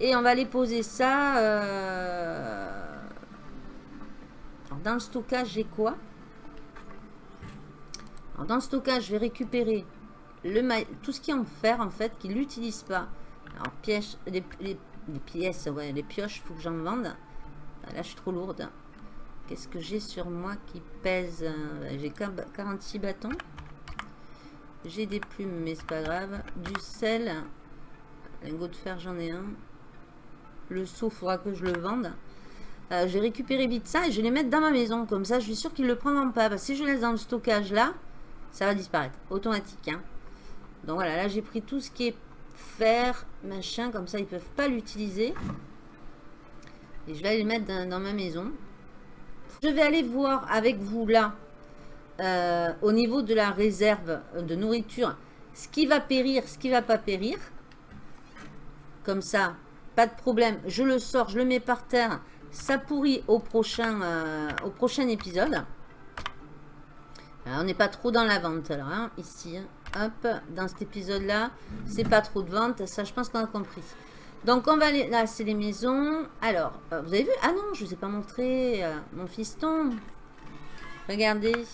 Et on va aller poser ça. Dans le stockage, j'ai quoi Dans le stockage, je vais récupérer le tout ce qui est en fer, en fait, qui l'utilise pas. Alors, pièces, les, pièces, ouais, les pioches, faut que j'en vende. Là, je suis trop lourde. Qu'est-ce que j'ai sur moi qui pèse euh, J'ai 46 bâtons. J'ai des plumes, mais c'est pas grave. Du sel. Lingot de fer, j'en ai un. Le seau, faudra que je le vende. Euh, je vais récupérer vite ça et je vais les mettre dans ma maison. Comme ça, je suis sûr qu'ils ne le prendront pas. Parce que si je laisse dans le stockage là, ça va disparaître. Automatique. Hein. Donc voilà, là j'ai pris tout ce qui est fer, machin. Comme ça, ils ne peuvent pas l'utiliser. Et je vais aller le mettre dans ma maison. Je vais aller voir avec vous là, euh, au niveau de la réserve de nourriture, ce qui va périr, ce qui va pas périr. Comme ça, pas de problème. Je le sors, je le mets par terre. Ça pourrit au prochain, euh, épisode. on n'est pas trop dans la vente hein, ici. Hop, dans cet épisode-là, c'est pas trop de vente. Ça, je pense qu'on a compris. Donc, on va aller... Là, c'est les maisons. Alors, euh, vous avez vu? Ah non, je ne vous ai pas montré euh, mon fiston. Regardez.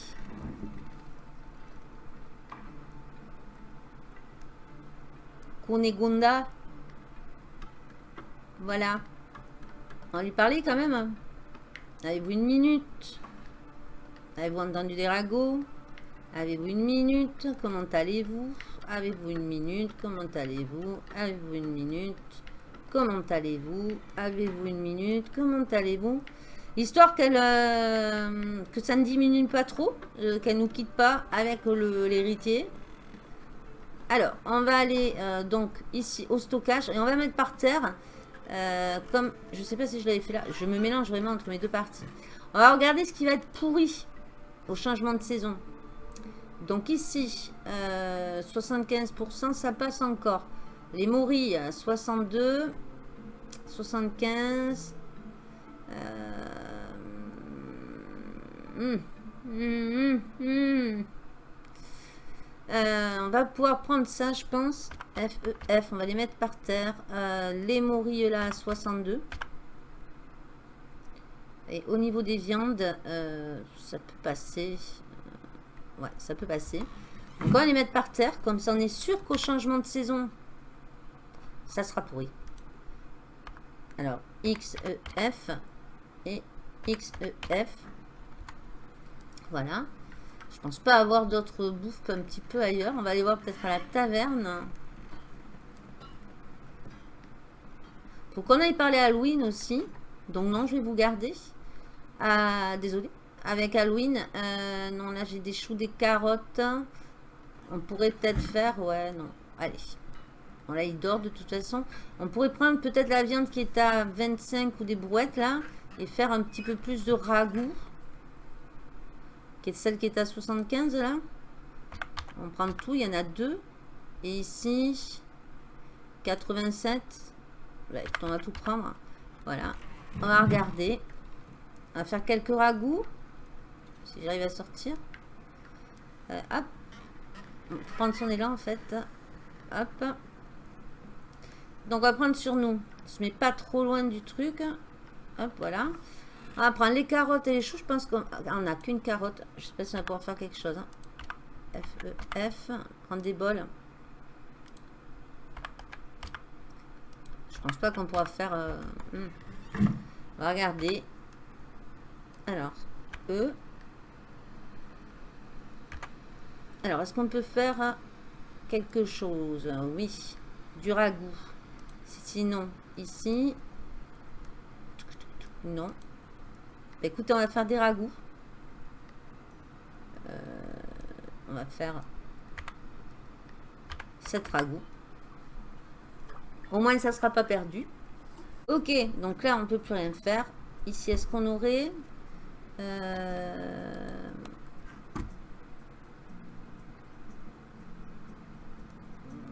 Kunegunda. Voilà. On lui parler quand même. Avez-vous une minute? Avez-vous entendu des ragots? Avez-vous une minute? Comment allez-vous? Avez-vous une minute? Comment allez-vous? Avez-vous une minute? Comment allez-vous? Avez-vous une minute? Comment allez-vous? Histoire qu'elle euh, que ça ne diminue pas trop, euh, qu'elle nous quitte pas avec l'héritier. Alors, on va aller euh, donc ici au stockage et on va mettre par terre, comme, je sais pas si je l'avais fait là, je me mélange vraiment entre mes deux parties. On va regarder ce qui va être pourri au changement de saison. Donc ici, 75%, euh, ça passe encore. Les morilles, 62, 75. Euh, hum, hum, hum, euh, on va pouvoir prendre ça, je pense. F, E, F, on va les mettre par terre. les morilles là, 62. Et au niveau des viandes, ça peut passer. Ouais, ça peut passer. On va les mettre par terre. Comme ça, on est sûr qu'au changement de saison, ça sera pourri. Alors, X, E, F et X, E, F. Voilà. Je pense pas avoir d'autres bouffes un petit peu ailleurs. On va aller voir peut-être à la taverne. Faut qu'on aille parler à Halloween aussi. Donc non, je vais vous garder. Ah, désolé avec Halloween. Euh, non, là, j'ai des choux, des carottes. On pourrait peut-être faire... Ouais, non. Allez. Bon, là, il dort de toute façon. On pourrait prendre peut-être la viande qui est à 25 ou des brouettes, là. Et faire un petit peu plus de ragoût. Qui est celle qui est à 75, là? On prend tout. Il y en a deux. Et ici, 87. on va tout prendre. Voilà. On va regarder. On va faire quelques ragoûts. Si j'arrive à sortir. Euh, hop. prendre son élan en fait. Hop. Donc on va prendre sur nous. On se met pas trop loin du truc. Hop, voilà. On va prendre les carottes et les choux. Je pense qu'on n'a qu'une carotte. Je sais pas si on va pouvoir faire quelque chose. Hein. F, E, F. Prendre des bols. Je pense pas qu'on pourra faire... Euh, hmm. On va regarder. Alors, E. Alors, est-ce qu'on peut faire quelque chose? Oui, du ragoût. Sinon, ici... Non. Écoutez, on va faire des ragoûts. Euh, on va faire 7 ragoûts. Au moins, ça ne sera pas perdu. Ok, donc là, on ne peut plus rien faire. Ici, est-ce qu'on aurait... Euh,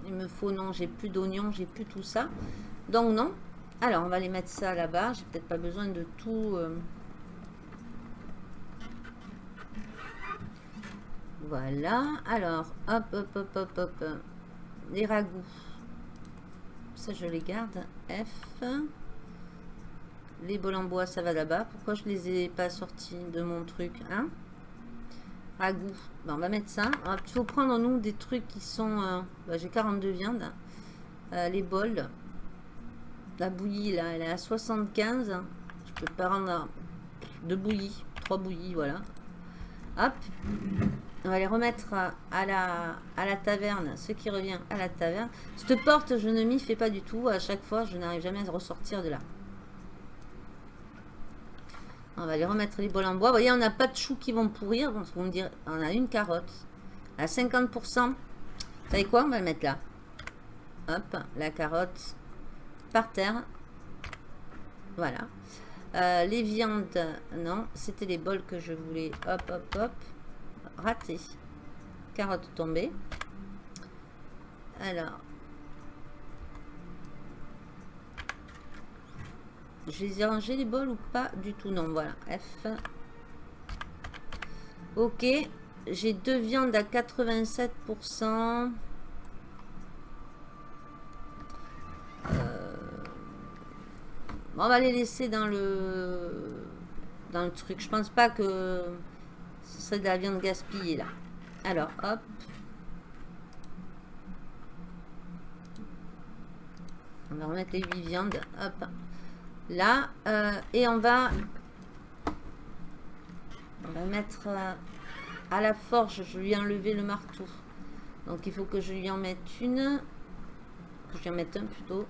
il me faut, non, j'ai plus d'oignons, j'ai plus tout ça. Donc non. Alors, on va les mettre ça là-bas. J'ai peut-être pas besoin de tout... Euh. Voilà. Alors, hop, hop, hop, hop, hop. Les ragoûts. Ça, je les garde. F. Les bols en bois, ça va là-bas. Pourquoi je les ai pas sortis de mon truc hein? Ragoût. on va mettre ça. Il faut prendre, nous, des trucs qui sont... Euh, bah, j'ai 42 viandes. Euh, les bols. La bouillie, là, elle est à 75. Je peux pas rendre deux bouillies. Trois bouillies, voilà. Hop. On va les remettre à la, à la taverne. Ce qui revient à la taverne. Cette porte, je ne m'y fais pas du tout. À chaque fois, je n'arrive jamais à ressortir de là. On va les remettre les bols en bois. Vous voyez, on n'a pas de choux qui vont pourrir. On a une carotte. À 50%. Vous savez quoi? On va le mettre là. Hop, la carotte par terre. Voilà. Euh, les viandes, non. C'était les bols que je voulais. Hop, hop, hop. Raté. Carotte tombée. Alors, Je les ai rangés les bols ou pas du tout? Non, voilà. F. Ok. J'ai deux viandes à 87%. Euh, on va les laisser dans le dans le truc. Je pense pas que ce serait de la viande gaspillée là. Alors, hop. On va remettre les 8 viandes. Hop là. Euh, et on va, on va mettre euh, à la forge, je lui ai enlevé le marteau. Donc il faut que je lui en mette une. Que je lui en mette un plutôt.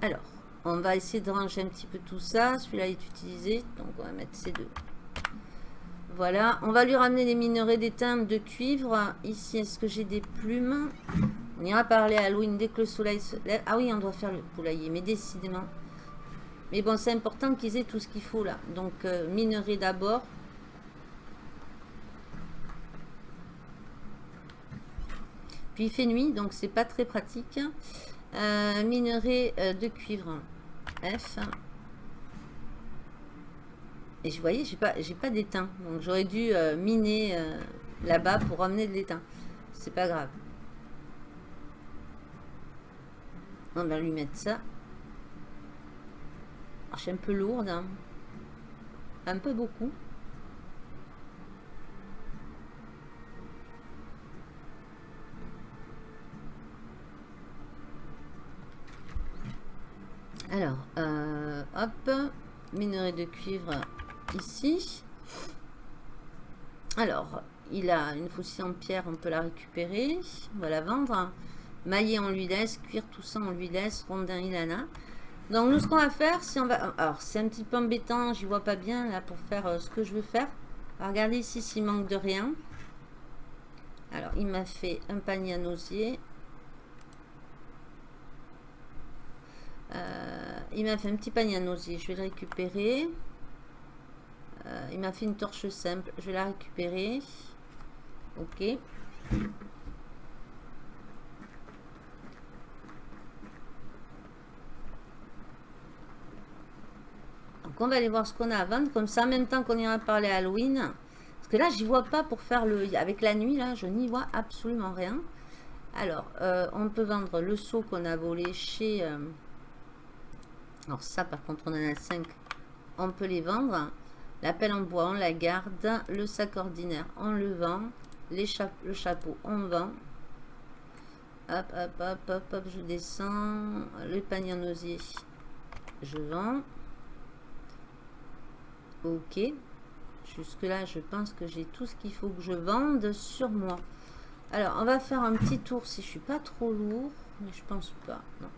Alors, on va essayer de ranger un petit peu tout ça. Celui-là est utilisé, donc on va mettre ces deux. Voilà, on va lui ramener des minerais d'étain de cuivre. Ici, est-ce que j'ai des plumes? On ira parler à Halloween dès que le soleil se lève. Ah oui, on doit faire le poulailler, mais décidément. Mais bon, c'est important qu'ils aient tout ce qu'il faut là. Donc, euh, minerai d'abord. Puis il fait nuit, donc c'est pas très pratique. Euh, minerai euh, de cuivre. F. Et je voyais, j'ai pas, pas d'étain. Donc j'aurais dû euh, miner là-bas pour ramener de l'étain. C'est pas grave. On va lui mettre ça. Je suis un peu lourde. Hein. Un peu beaucoup. Alors, euh, hop, minerai de cuivre ici. Alors, il a une faucille en pierre, on peut la récupérer. On va la vendre. Mailler, on lui laisse. Cuire tout ça, on lui laisse. Rondin, ilana. Donc, nous, ce qu'on va faire, si on va... Alors, c'est un petit peu embêtant. J'y vois pas bien, là, pour faire euh, ce que je veux faire. regardez ici s'il manque de rien. Alors, il m'a fait un panier à nausier. Euh, il m'a fait un petit panier à nausier. Je vais le récupérer. Euh, il m'a fait une torche simple. Je vais la récupérer. Ok. Donc on va aller voir ce qu'on a à vendre. Comme ça, en même temps qu'on ira parler à Halloween. Parce que là, j'y vois pas pour faire le... Avec la nuit, là, je n'y vois absolument rien. Alors, euh, on peut vendre le seau qu'on a volé chez... Alors ça, par contre, on en a 5. On peut les vendre. La pelle en bois, on la garde. Le sac ordinaire, on le vend. Le chapeau, on vend. Hop, hop, hop, hop, hop, je descends. Le panier en osier, je vends. Ok. Jusque là, je pense que j'ai tout ce qu'il faut que je vende sur moi. Alors, on va faire un petit tour si je suis pas trop lourd. Mais je pense pas. Non.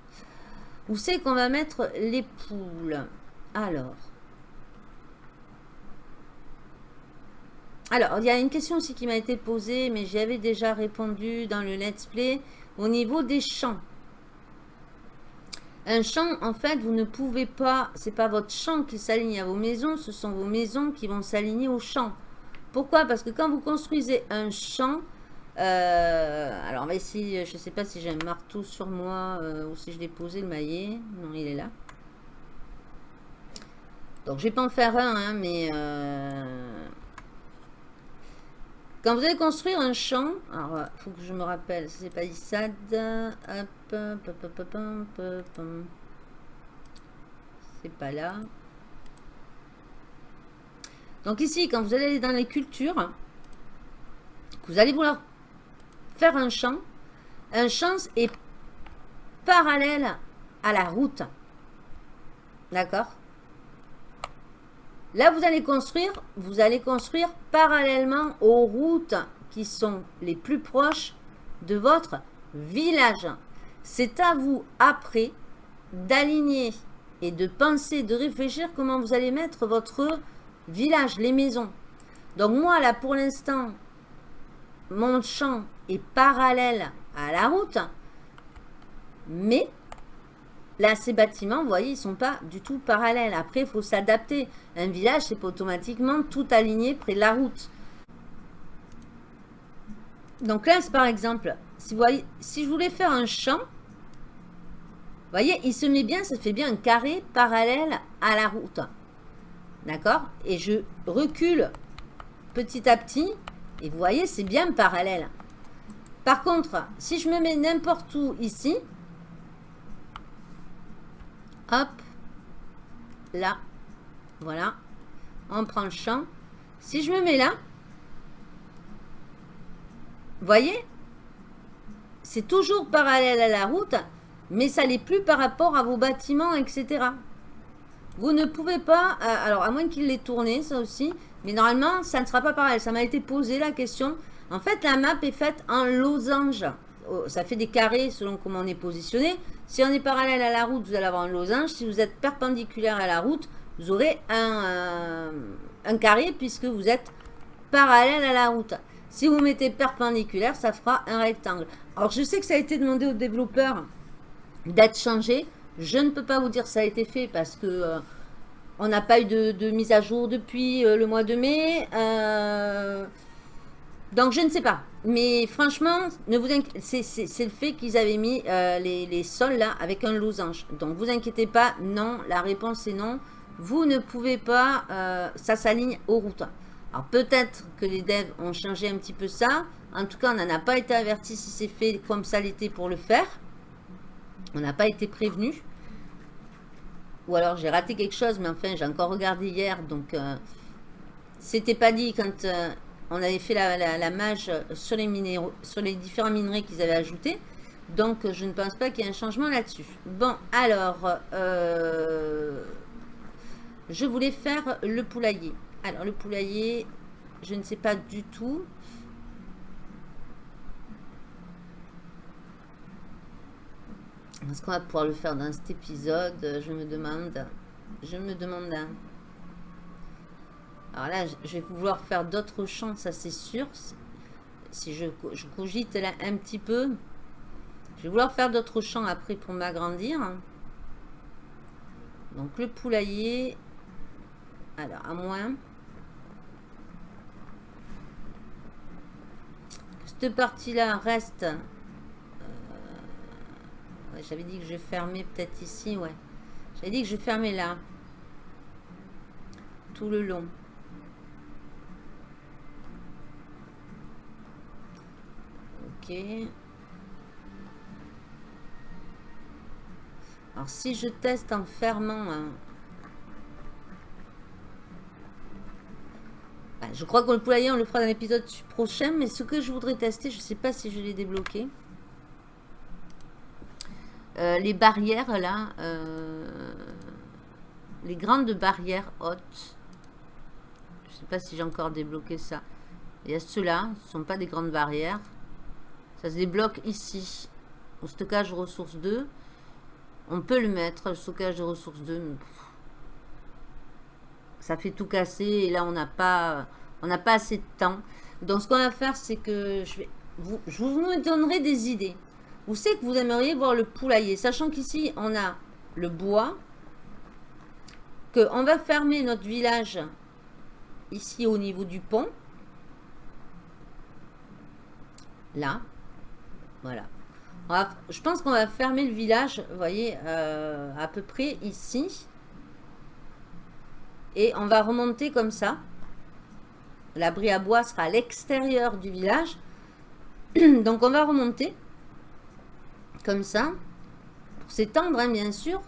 Où c'est qu'on va mettre les poules Alors. Alors, il y a une question aussi qui m'a été posée, mais j'y avais déjà répondu dans le let's play. Au niveau des champs. Un champ, en fait, vous ne pouvez pas... C'est pas votre champ qui s'aligne à vos maisons, ce sont vos maisons qui vont s'aligner au champ. Pourquoi? Parce que quand vous construisez un champ, euh, alors, on va essayer. Je sais pas si j'ai un marteau sur moi euh, ou si je l'ai posé le maillet. Non, il est là. Donc, je vais pas en faire un, hein, mais... Euh, quand vous allez construire un champ, alors, faut que je me rappelle, c'est pas Issad. C'est pas là. Donc ici, quand vous allez dans les cultures, vous allez vouloir un champ. Un champ est parallèle à la route. D'accord? Là, vous allez construire, vous allez construire parallèlement aux routes qui sont les plus proches de votre village. C'est à vous, après, d'aligner et de penser, de réfléchir comment vous allez mettre votre village, les maisons. Donc moi, là, pour l'instant, mon champ est parallèle à la route, mais là, ces bâtiments, vous voyez, ils sont pas du tout parallèles. Après, il faut s'adapter. Un village, c'est pas automatiquement tout aligné près de la route. Donc là, par exemple, si, si je voulais faire un champ, vous voyez, il se met bien, ça fait bien un carré parallèle à la route. D'accord? Et je recule petit à petit et vous voyez, c'est bien parallèle. Par contre, si je me mets n'importe où ici, hop, là, voilà, on prend le champ. Si je me mets là, voyez, c'est toujours parallèle à la route, mais ça n'est plus par rapport à vos bâtiments, etc. Vous ne pouvez pas, euh, alors à moins qu'il l'ait tourné, ça aussi, mais normalement, ça ne sera pas pareil. Ça m'a été posé la question. En fait, la map est faite en losange. Oh, ça fait des carrés selon comment on est positionné. Si on est parallèle à la route, vous allez avoir un losange. Si vous êtes perpendiculaire à la route, vous aurez un, euh, un carré puisque vous êtes parallèle à la route. Si vous mettez perpendiculaire, ça fera un rectangle. Alors, je sais que ça a été demandé aux développeurs d'être changé. Je ne peux pas vous dire ça a été fait parce que euh, on n'a pas eu de, mise à jour depuis euh, le mois de mai. Euh, donc je ne sais pas. Mais franchement, c'est le fait qu'ils avaient mis les, les, sols là avec un losange. Donc vous inquiétez pas, non, la réponse est non. Vous ne pouvez pas, ça s'aligne aux routes. Alors peut-être que les devs ont changé un petit peu ça. En tout cas, on n'en a pas été averti si c'est fait comme ça l'était pour le faire. On n'a pas été prévenu. Ou alors j'ai raté quelque chose, mais enfin j'ai encore regardé hier. Donc euh, c'était pas dit quand euh, on avait fait la, mage sur les, minéraux, sur les différents minerais qu'ils avaient ajoutés. Donc je ne pense pas qu'il y ait un changement là-dessus. Bon, alors, euh, je voulais faire le poulailler. Alors le poulailler, je ne sais pas du tout. Est-ce qu'on va pouvoir le faire dans cet épisode Je me demande. Je me demande. Alors là, je vais vouloir faire d'autres champs, ça c'est sûr. Si je, je, cogite là un petit peu. Je vais vouloir faire d'autres champs après pour m'agrandir. Donc le poulailler. Alors, à moins. Cette partie-là reste j'avais dit que je fermais peut-être ici, ouais. J'avais dit que je fermais là. Tout le long. Ok. Alors si je teste en fermant... Hein, bah, je crois qu'on le poulailler, on le fera dans l'épisode prochain. Mais ce que je voudrais tester, je ne sais pas si je l'ai débloqué. Euh, les barrières là, euh, les grandes barrières hautes. Je sais pas si j'ai encore débloqué ça. Il y a ceux-là, ce ne sont pas des grandes barrières. Ça se débloque ici, au stockage ressources 2. On peut le mettre, le stockage de ressources 2. ça fait tout casser et là on n'a pas, pas assez de temps. Donc ce qu'on va faire, c'est que je vais, vous, je vous donnerai des idées. Vous savez que vous aimeriez voir le poulailler, sachant qu'ici, on a le bois, qu'on va fermer notre village ici au niveau du pont. Là. Voilà. je pense qu'on va fermer le village, vous voyez, euh, à peu près ici. Et on va remonter comme ça. L'abri à bois sera à l'extérieur du village. Donc on va remonter comme ça, pour s'étendre, hein, bien sûr.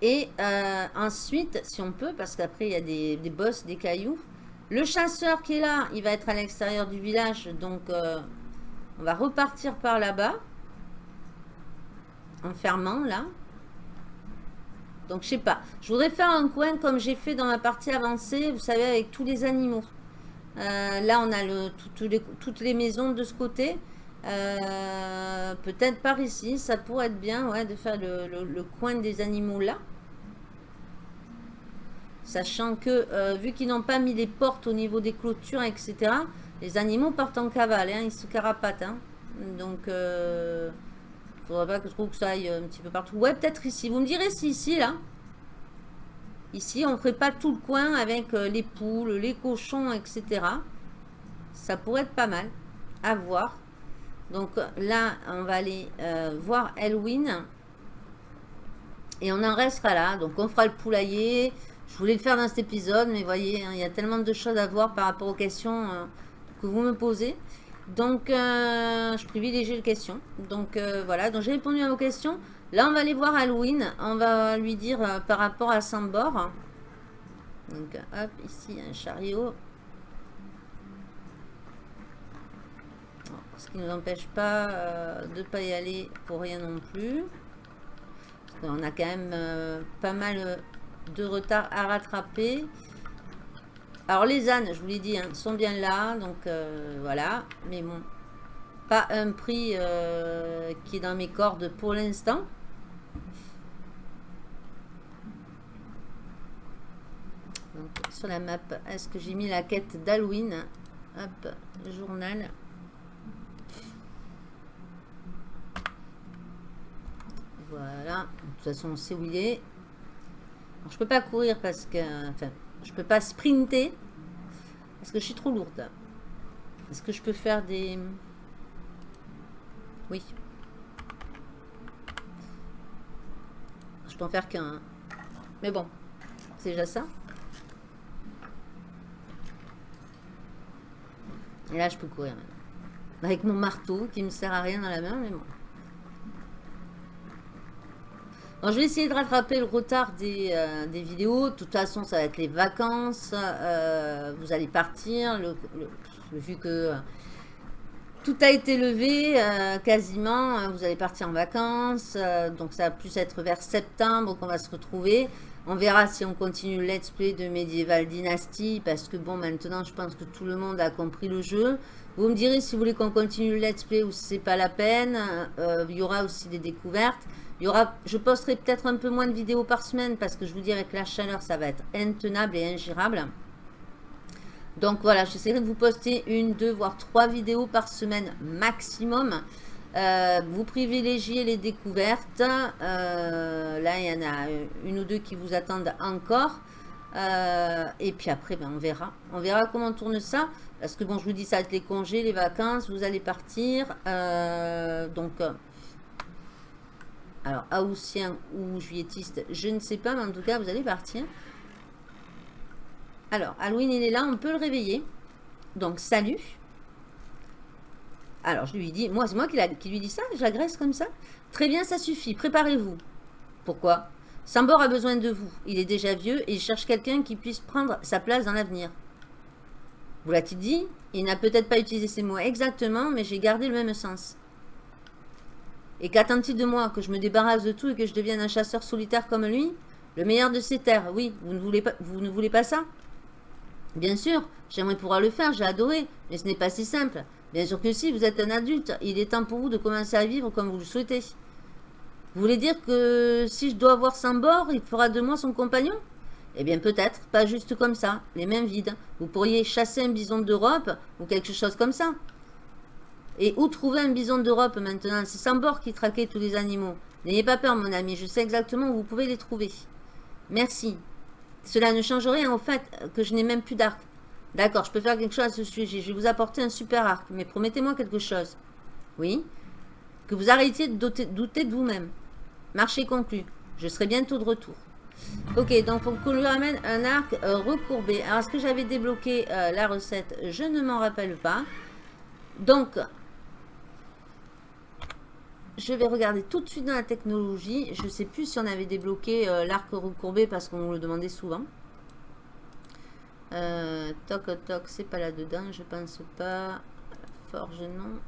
Et euh, ensuite, si on peut, parce qu'après, il y a des, bosses, des cailloux. Le chasseur qui est là, il va être à l'extérieur du village. Donc, euh, on va repartir par là-bas. En fermant, là. Donc, je sais pas. Je voudrais faire un coin comme j'ai fait dans ma partie avancée, vous savez, avec tous les animaux. Euh, là, on a le, toutes les maisons de ce côté. Euh, peut-être par ici, ça pourrait être bien ouais, de faire le, coin des animaux là. Sachant que, euh, vu qu'ils n'ont pas mis les portes au niveau des clôtures, etc., les animaux partent en cavale, hein, ils se carapatent. Hein. Donc, il euh, ne faudrait pas que je trouve que ça aille un petit peu partout. Ouais, peut-être ici. Vous me direz si ici, là, ici, on ne ferait pas tout le coin avec les poules, les cochons, etc. Ça pourrait être pas mal à voir. Donc là, on va aller euh, voir Elwin. Et on en restera là. Donc on fera le poulailler. Je voulais le faire dans cet épisode, mais voyez, hein, il y a tellement de choses à voir par rapport aux questions euh, que vous me posez. Donc, euh, je privilégie les questions. Donc, voilà. Donc, j'ai répondu à vos questions. Là, on va aller voir Halloween. On va lui dire par rapport à Sambor. Donc, hop, ici, un chariot. Qui ne nous empêche pas euh, de ne pas y aller pour rien non plus. On a quand même euh, pas mal de retard à rattraper. Alors les ânes, je vous l'ai dit, hein, sont bien là. Donc euh, voilà. Mais bon, pas un prix qui est dans mes cordes pour l'instant. sur la map, est-ce que j'ai mis la quête d'Halloween? Hop, journal. Voilà. De toute façon, on sait où il est. Je je peux pas courir parce que... Enfin, je peux pas sprinter. Parce que je suis trop lourde. Est-ce que je peux faire des... Oui. Je peux en faire qu'un. Mais bon, c'est déjà ça. Et là, je peux courir. Avec mon marteau qui me sert à rien dans la main, mais bon. Je vais essayer de rattraper le retard des, euh, vidéos. De toute façon, ça va être les vacances. Euh, vous allez partir. Vu que euh, tout a été levé, quasiment. Hein, vous allez partir en vacances. donc, ça va plus être vers septembre qu'on va se retrouver. On verra si on continue le let's play de Medieval Dynasty. Parce que, bon, maintenant, je pense que tout le monde a compris le jeu. Vous me direz si vous voulez qu'on continue le let's play ou si c'est pas la peine. il y aura aussi des découvertes. Il y aura, je posterai peut-être un peu moins de vidéos par semaine parce que je vous dis avec la chaleur, ça va être intenable et ingérable. Donc voilà, j'essaierai de vous poster une, deux, voire trois vidéos par semaine maximum. Euh, vous privilégiez les découvertes. Euh, là, il y en a une ou deux qui vous attendent encore. Euh, et puis après, ben, on verra. On verra comment tourne ça. Parce que bon, je vous dis, ça va être les congés, les vacances, vous allez partir. donc, alors, haussien ou juilletiste, je ne sais pas, mais en tout cas, vous allez partir. Alors, Halloween, il est là, on peut le réveiller. Donc, salut. Alors, je lui dis, moi, c'est moi qui, qui, lui dis ça, j'agresse comme ça. Très bien, ça suffit, préparez-vous. Pourquoi? Sambor a besoin de vous. Il est déjà vieux et il cherche quelqu'un qui puisse prendre sa place dans l'avenir. Vous l'a-t-il dit Il n'a peut-être pas utilisé ces mots exactement, mais j'ai gardé le même sens. Et qu'attend-il de moi Que je me débarrasse de tout et que je devienne un chasseur solitaire comme lui Le meilleur de ces terres, oui. Vous ne voulez pas, ça? Bien sûr, j'aimerais pouvoir le faire, j'ai adoré. Mais ce n'est pas si simple. Bien sûr que si, vous êtes un adulte. Il est temps pour vous de commencer à vivre comme vous le souhaitez. Vous voulez dire que si je dois avoir bord, il fera de moi son compagnon? Eh bien peut-être, pas juste comme ça, les mains vides. Vous pourriez chasser un bison d'Europe ou quelque chose comme ça. Et où trouver un bison d'Europe maintenant? C'est Sambor qui traquait tous les animaux. N'ayez pas peur, mon ami. Je sais exactement où vous pouvez les trouver. Merci. Cela ne change rien au fait que je n'ai même plus d'arc. D'accord, je peux faire quelque chose à ce sujet. Je vais vous apporter un super arc. Mais promettez-moi quelque chose. Oui? Que vous arrêtiez de douter, de vous-même. Marché conclu. Je serai bientôt de retour. Ok, donc faut qu'on lui ramène un arc euh, recourbé. Alors, est-ce que j'avais débloqué euh, la recette? Je ne m'en rappelle pas. Donc, je vais regarder tout de suite dans la technologie. Je ne sais plus si on avait débloqué euh, l'arc recourbé parce qu'on le demandait souvent. Euh, toc toc, c'est pas là-dedans, je pense pas. Forge, non.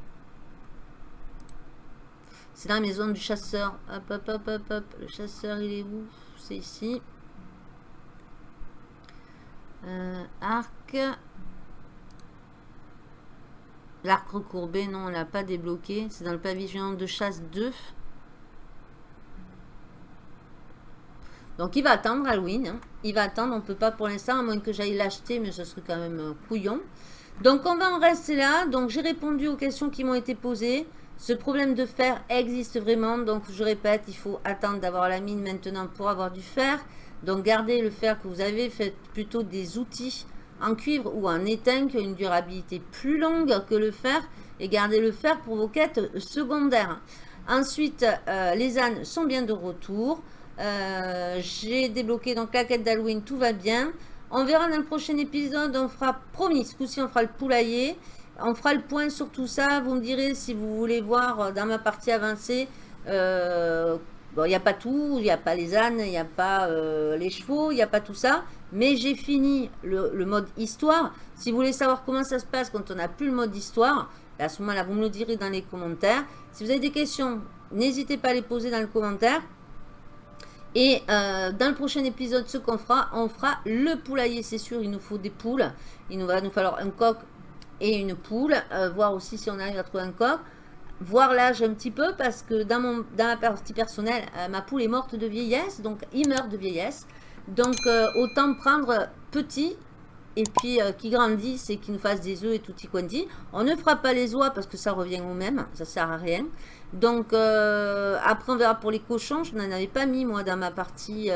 C'est dans la maison du chasseur. Hop, hop, hop, hop, hop. Le chasseur, il est où? C'est ici. Euh, arc. L'arc recourbé, non, on l'a pas débloqué. C'est dans le pavillon de chasse 2. Donc il va attendre Halloween. Hein. Il va attendre, on ne peut pas pour l'instant, à moins que j'aille l'acheter, mais ce serait quand même euh, couillon. Donc on va en rester là. Donc j'ai répondu aux questions qui m'ont été posées. Ce problème de fer existe vraiment. Donc je répète, il faut attendre d'avoir la mine maintenant pour avoir du fer. Donc gardez le fer que vous avez, faites plutôt des outils en cuivre ou en étain qui a une durabilité plus longue que le fer et gardez le fer pour vos quêtes secondaires. Ensuite, euh, les ânes sont bien de retour. Euh, j'ai débloqué donc la quête d'Halloween, tout va bien. On verra dans le prochain épisode, on fera, promis, ce coup-ci on fera le poulailler. On fera le point sur tout ça. Vous me direz si vous voulez voir euh, dans ma partie avancée. Bon, il n'y a pas tout, il n'y a pas les ânes, il n'y a pas les chevaux, il n'y a pas tout ça. Mais j'ai fini le, mode histoire. Si vous voulez savoir comment ça se passe quand on n'a plus le mode histoire, à ce moment-là, vous me le direz dans les commentaires. Si vous avez des questions, n'hésitez pas à les poser dans le commentaire. Et euh, dans le prochain épisode, ce qu'on fera, on fera le poulailler, c'est sûr. Il nous faut des poules. Il nous va nous falloir un coq et une poule. Euh, voir aussi si on arrive à trouver un coq. Voir l'âge un petit peu parce que dans, mon, dans ma partie personnelle, euh, ma poule est morte de vieillesse. Donc, il meurt de vieillesse. Donc, euh, autant prendre petit et puis euh, qui grandissent et qui nous fassent des œufs et tout y quanti. On ne fera pas les oies parce que ça revient au même, ça sert à rien. Donc après on verra pour les cochons, je n'en avais pas mis moi dans ma partie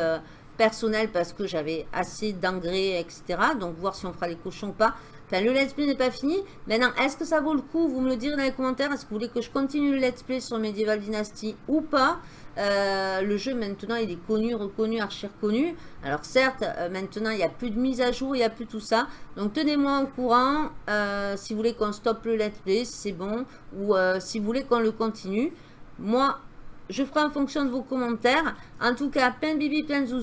personnelle parce que j'avais assez d'engrais etc. Donc voir si on fera les cochons ou pas. Le let's play n'est pas fini. Maintenant est-ce que ça vaut le coup Vous me le direz dans les commentaires. Est-ce que vous voulez que je continue le let's play sur Medieval Dynasty ou pas? Euh, le jeu maintenant il est connu, reconnu, archi reconnu. Alors certes, euh, maintenant il n'y a plus de mise à jour, il n'y a plus tout ça. Donc tenez-moi au courant euh, si vous voulez qu'on stoppe le let's play, c'est bon. Ou si vous voulez qu'on le continue. Moi, je ferai en fonction de vos commentaires. En tout cas, plein bibi, plein de zouzou.